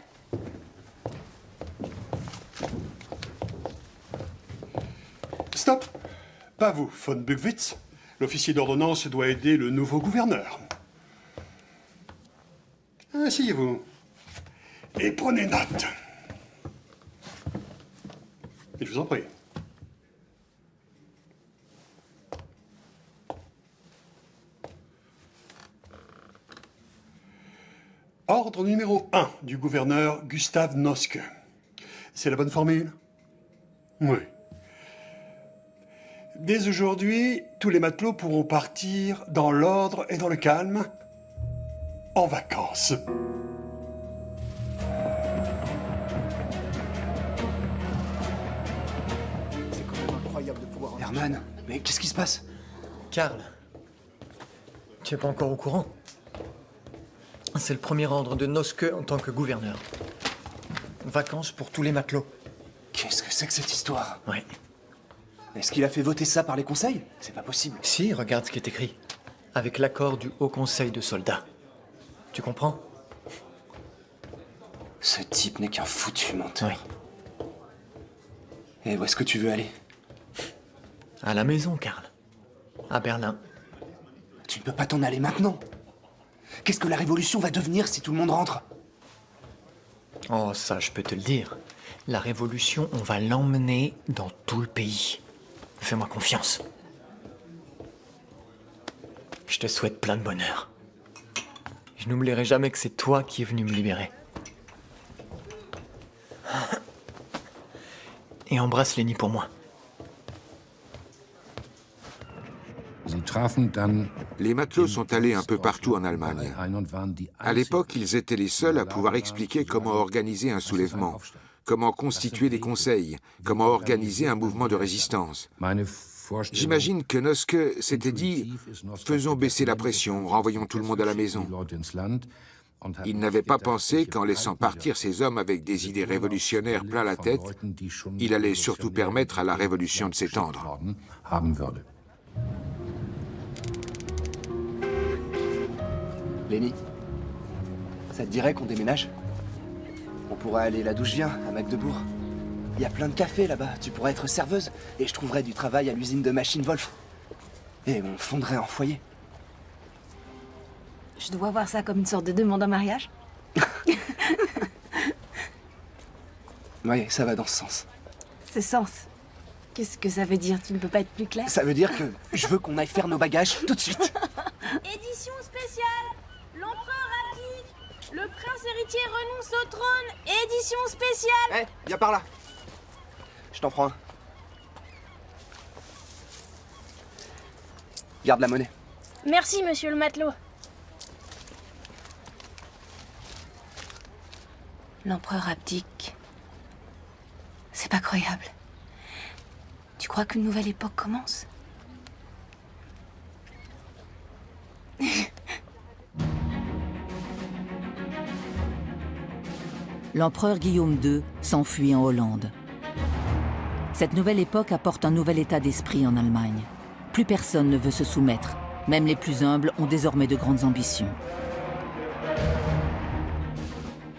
Stop Pas vous, von Bugwitz. L'officier d'ordonnance doit aider le nouveau gouverneur. Asseyez-vous. Et prenez note. Et je vous en prie. Ordre numéro 1 du gouverneur Gustave Noske. C'est la bonne formule? Oui. Dès aujourd'hui, tous les matelots pourront partir dans l'ordre et dans le calme, en vacances. C'est quand même incroyable de pouvoir... Herman, mais qu'est-ce qui se passe? Karl, tu es pas encore au courant? C'est le premier ordre de Noske en tant que gouverneur. Vacances pour tous les matelots. Qu'est-ce que c'est que cette histoire? Oui. Est-ce qu'il a fait voter ça par les conseils? C'est pas possible. Si, regarde ce qui est écrit. Avec l'accord du Haut Conseil de soldats. Tu comprends? Ce type n'est qu'un foutu menteur. Oui. Et où est-ce que tu veux aller? À la maison, Karl. À Berlin. Tu ne peux pas t'en aller maintenant. Qu'est-ce que la révolution va devenir si tout le monde rentre? Oh, ça, je peux te le dire. La révolution, on va l'emmener dans tout le pays. Fais-moi confiance. Je te souhaite plein de bonheur. Je n'oublierai jamais que c'est toi qui es venu me libérer. Et embrasse Lenny pour moi. Les matelots sont allés un peu partout en Allemagne. À l'époque, ils étaient les seuls à pouvoir expliquer comment organiser un soulèvement, comment constituer des conseils, comment organiser un mouvement de résistance. J'imagine que Noske s'était dit « faisons baisser la pression, renvoyons tout le monde à la maison ». Il n'avait pas pensé qu'en laissant partir ces hommes avec des idées révolutionnaires plein la tête, il allait surtout permettre à la révolution de s'étendre. Lenny, ça te dirait qu'on déménage? On pourrait aller là d'où je viens, à Magdebourg. Il y a plein de cafés là-bas, tu pourrais être serveuse, et je trouverais du travail à l'usine de machines Wolf. Et on fondrait en foyer. Je dois voir ça comme une sorte de demande en mariage Oui, ça va dans ce sens. Ce sens Qu'est-ce que ça veut dire? Tu ne peux pas être plus clair? Ça veut dire que je veux qu'on aille faire nos bagages tout de suite. Édition spéciale Le prince héritier renonce au trône Édition spéciale Hé, viens par là Je t'en prends un. Garde la monnaie. Merci, monsieur le matelot. L'empereur abdique. C'est pas croyable. Tu crois qu'une nouvelle époque commence? L'empereur Guillaume II s'enfuit en Hollande. Cette nouvelle époque apporte un nouvel état d'esprit en Allemagne. Plus personne ne veut se soumettre. Même les plus humbles ont désormais de grandes ambitions.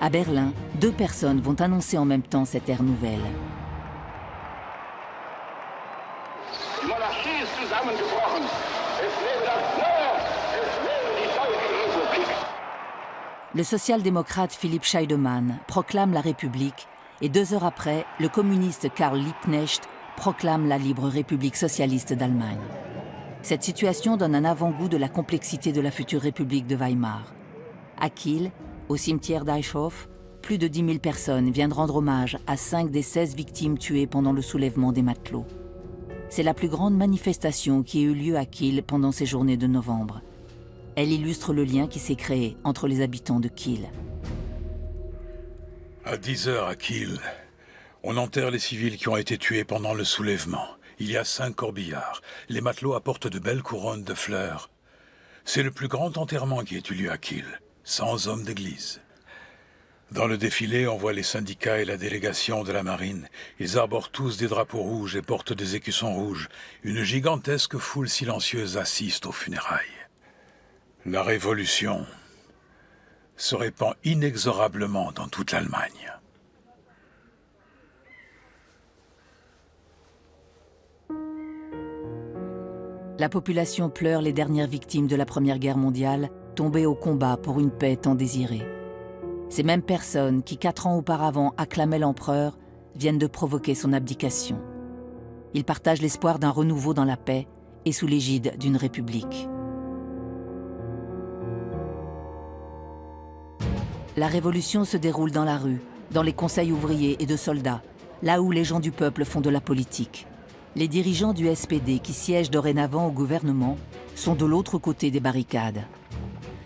À Berlin, deux personnes vont annoncer en même temps cette ère nouvelle. Le social-démocrate Philipp Scheidemann proclame la République et deux heures après, le communiste Karl Liebknecht proclame la libre République socialiste d'Allemagne. Cette situation donne un avant-goût de la complexité de la future République de Weimar. À Kiel, au cimetière d'Eichhof, plus de 10 000 personnes viennent rendre hommage à cinq des 16 victimes tuées pendant le soulèvement des matelots. C'est la plus grande manifestation qui ait eu lieu à Kiel pendant ces journées de novembre. Elle illustre le lien qui s'est créé entre les habitants de Kiel. À 10 heures à Kiel, on enterre les civils qui ont été tués pendant le soulèvement. Il y a cinq corbillards. Les matelots apportent de belles couronnes de fleurs. C'est le plus grand enterrement qui ait eu lieu à Kiel, sans hommes d'église. Dans le défilé, on voit les syndicats et la délégation de la marine. Ils arborent tous des drapeaux rouges et portent des écussons rouges. Une gigantesque foule silencieuse assiste aux funérailles. La révolution se répand inexorablement dans toute l'Allemagne. La population pleure les dernières victimes de la Première Guerre mondiale, tombées au combat pour une paix tant désirée. Ces mêmes personnes qui, quatre ans auparavant, acclamaient l'empereur, viennent de provoquer son abdication. Ils partagent l'espoir d'un renouveau dans la paix et sous l'égide d'une république. La révolution se déroule dans la rue, dans les conseils ouvriers et de soldats, là où les gens du peuple font de la politique. Les dirigeants du SPD qui siègent dorénavant au gouvernement sont de l'autre côté des barricades.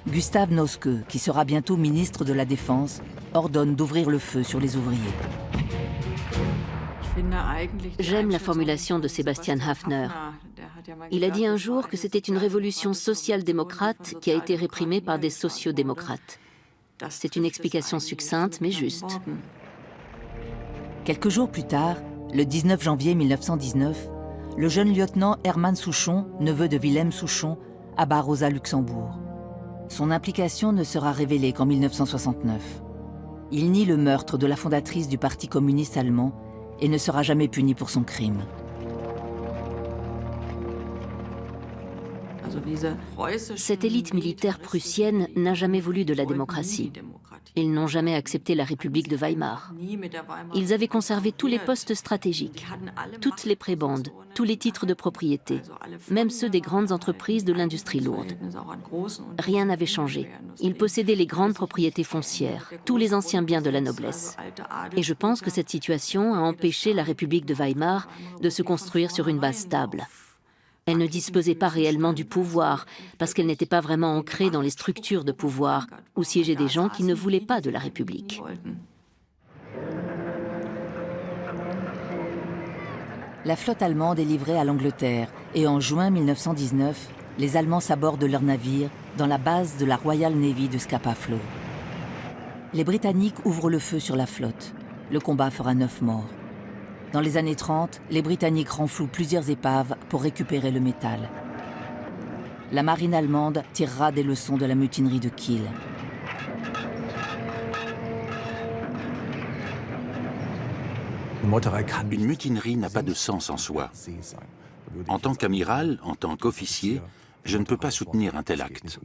Gustave Noske, qui sera bientôt ministre de la Défense, ordonne d'ouvrir le feu sur les ouvriers. J'aime la formulation de Sébastien Hafner. Il a dit un jour que c'était une révolution social-démocrate qui a été réprimée par des sociodémocrates. C'est une explication succincte mais juste. Quelques jours plus tard, le 19 janvier 1919, le jeune lieutenant Hermann Souchon, neveu de Wilhelm Souchon, abat Rosa Luxembourg. Son implication ne sera révélée qu'en 1969. Il nie le meurtre de la fondatrice du Parti communiste allemand et ne sera jamais puni pour son crime. Cette élite militaire prussienne n'a jamais voulu de la démocratie. Ils n'ont jamais accepté la République de Weimar. Ils avaient conservé tous les postes stratégiques, toutes les prébendes, tous les titres de propriété, même ceux des grandes entreprises de l'industrie lourde. Rien n'avait changé. Ils possédaient les grandes propriétés foncières, tous les anciens biens de la noblesse. Et je pense que cette situation a empêché la République de Weimar de se construire sur une base stable. Elle ne disposait pas réellement du pouvoir, parce qu'elle n'était pas vraiment ancrée dans les structures de pouvoir, où siégeaient des gens qui ne voulaient pas de la République. La flotte allemande est livrée à l'Angleterre et en juin 1919, les Allemands s'abordent leur navire dans la base de la Royal Navy de Scapa Flow. Les Britanniques ouvrent le feu sur la flotte. Le combat fera neuf morts. Dans les années 30, les Britanniques renflouent plusieurs épaves pour récupérer le métal. La marine allemande tirera des leçons de la mutinerie de Kiel. Une mutinerie n'a pas de sens en soi. En tant qu'amiral, en tant qu'officier, je ne peux pas soutenir un tel acte.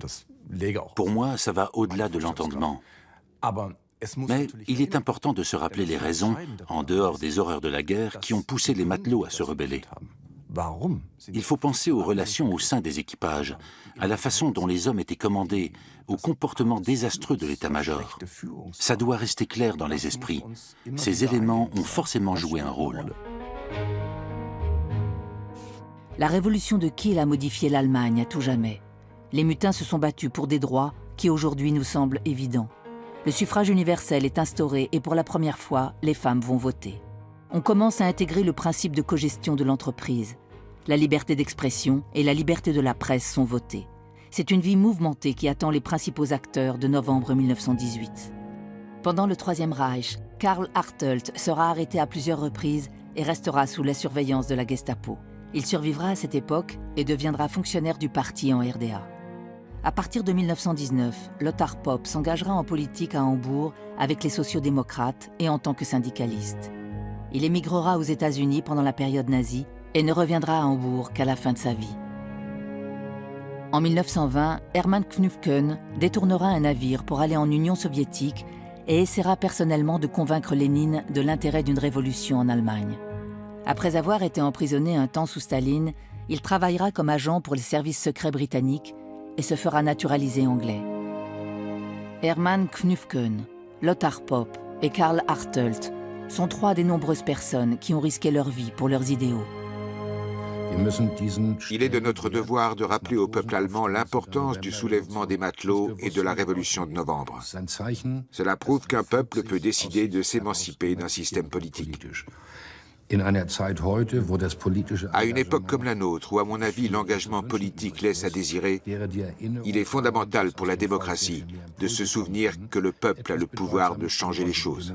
Pour moi, ça va au-delà de l'entendement. Mais il est important de se rappeler les raisons, en dehors des horreurs de la guerre, qui ont poussé les matelots à se rebeller. Il faut penser aux relations au sein des équipages, à la façon dont les hommes étaient commandés, au comportement désastreux de l'état-major. Ça doit rester clair dans les esprits. Ces éléments ont forcément joué un rôle. La révolution de Kiel a modifié l'Allemagne à tout jamais. Les mutins se sont battus pour des droits qui aujourd'hui nous semblent évidents. Le suffrage universel est instauré et pour la première fois, les femmes vont voter. On commence à intégrer le principe de cogestion de l'entreprise. La liberté d'expression et la liberté de la presse sont votées. C'est une vie mouvementée qui attend les principaux acteurs de novembre 1918. Pendant le Troisième Reich, Karl Hartelt sera arrêté à plusieurs reprises et restera sous la surveillance de la Gestapo. Il survivra à cette époque et deviendra fonctionnaire du parti en RDA. À partir de 1919, Lothar Popp s'engagera en politique à Hambourg avec les sociodémocrates et en tant que syndicaliste. Il émigrera aux États-Unis pendant la période nazie et ne reviendra à Hambourg qu'à la fin de sa vie. En 1920, Hermann Knufken détournera un navire pour aller en Union soviétique et essaiera personnellement de convaincre Lénine de l'intérêt d'une révolution en Allemagne. Après avoir été emprisonné un temps sous Staline, il travaillera comme agent pour les services secrets britanniques et se fera naturaliser anglais. Hermann Knufken, Lothar Popp et Karl Hartelt sont trois des nombreuses personnes qui ont risqué leur vie pour leurs idéaux. Il est de notre devoir de rappeler au peuple allemand l'importance du soulèvement des matelots et de la révolution de novembre. Cela prouve qu'un peuple peut décider de s'émanciper d'un système politique. À une époque comme la nôtre, où à mon avis l'engagement politique laisse à désirer, il est fondamental pour la démocratie de se souvenir que le peuple a le pouvoir de changer les choses.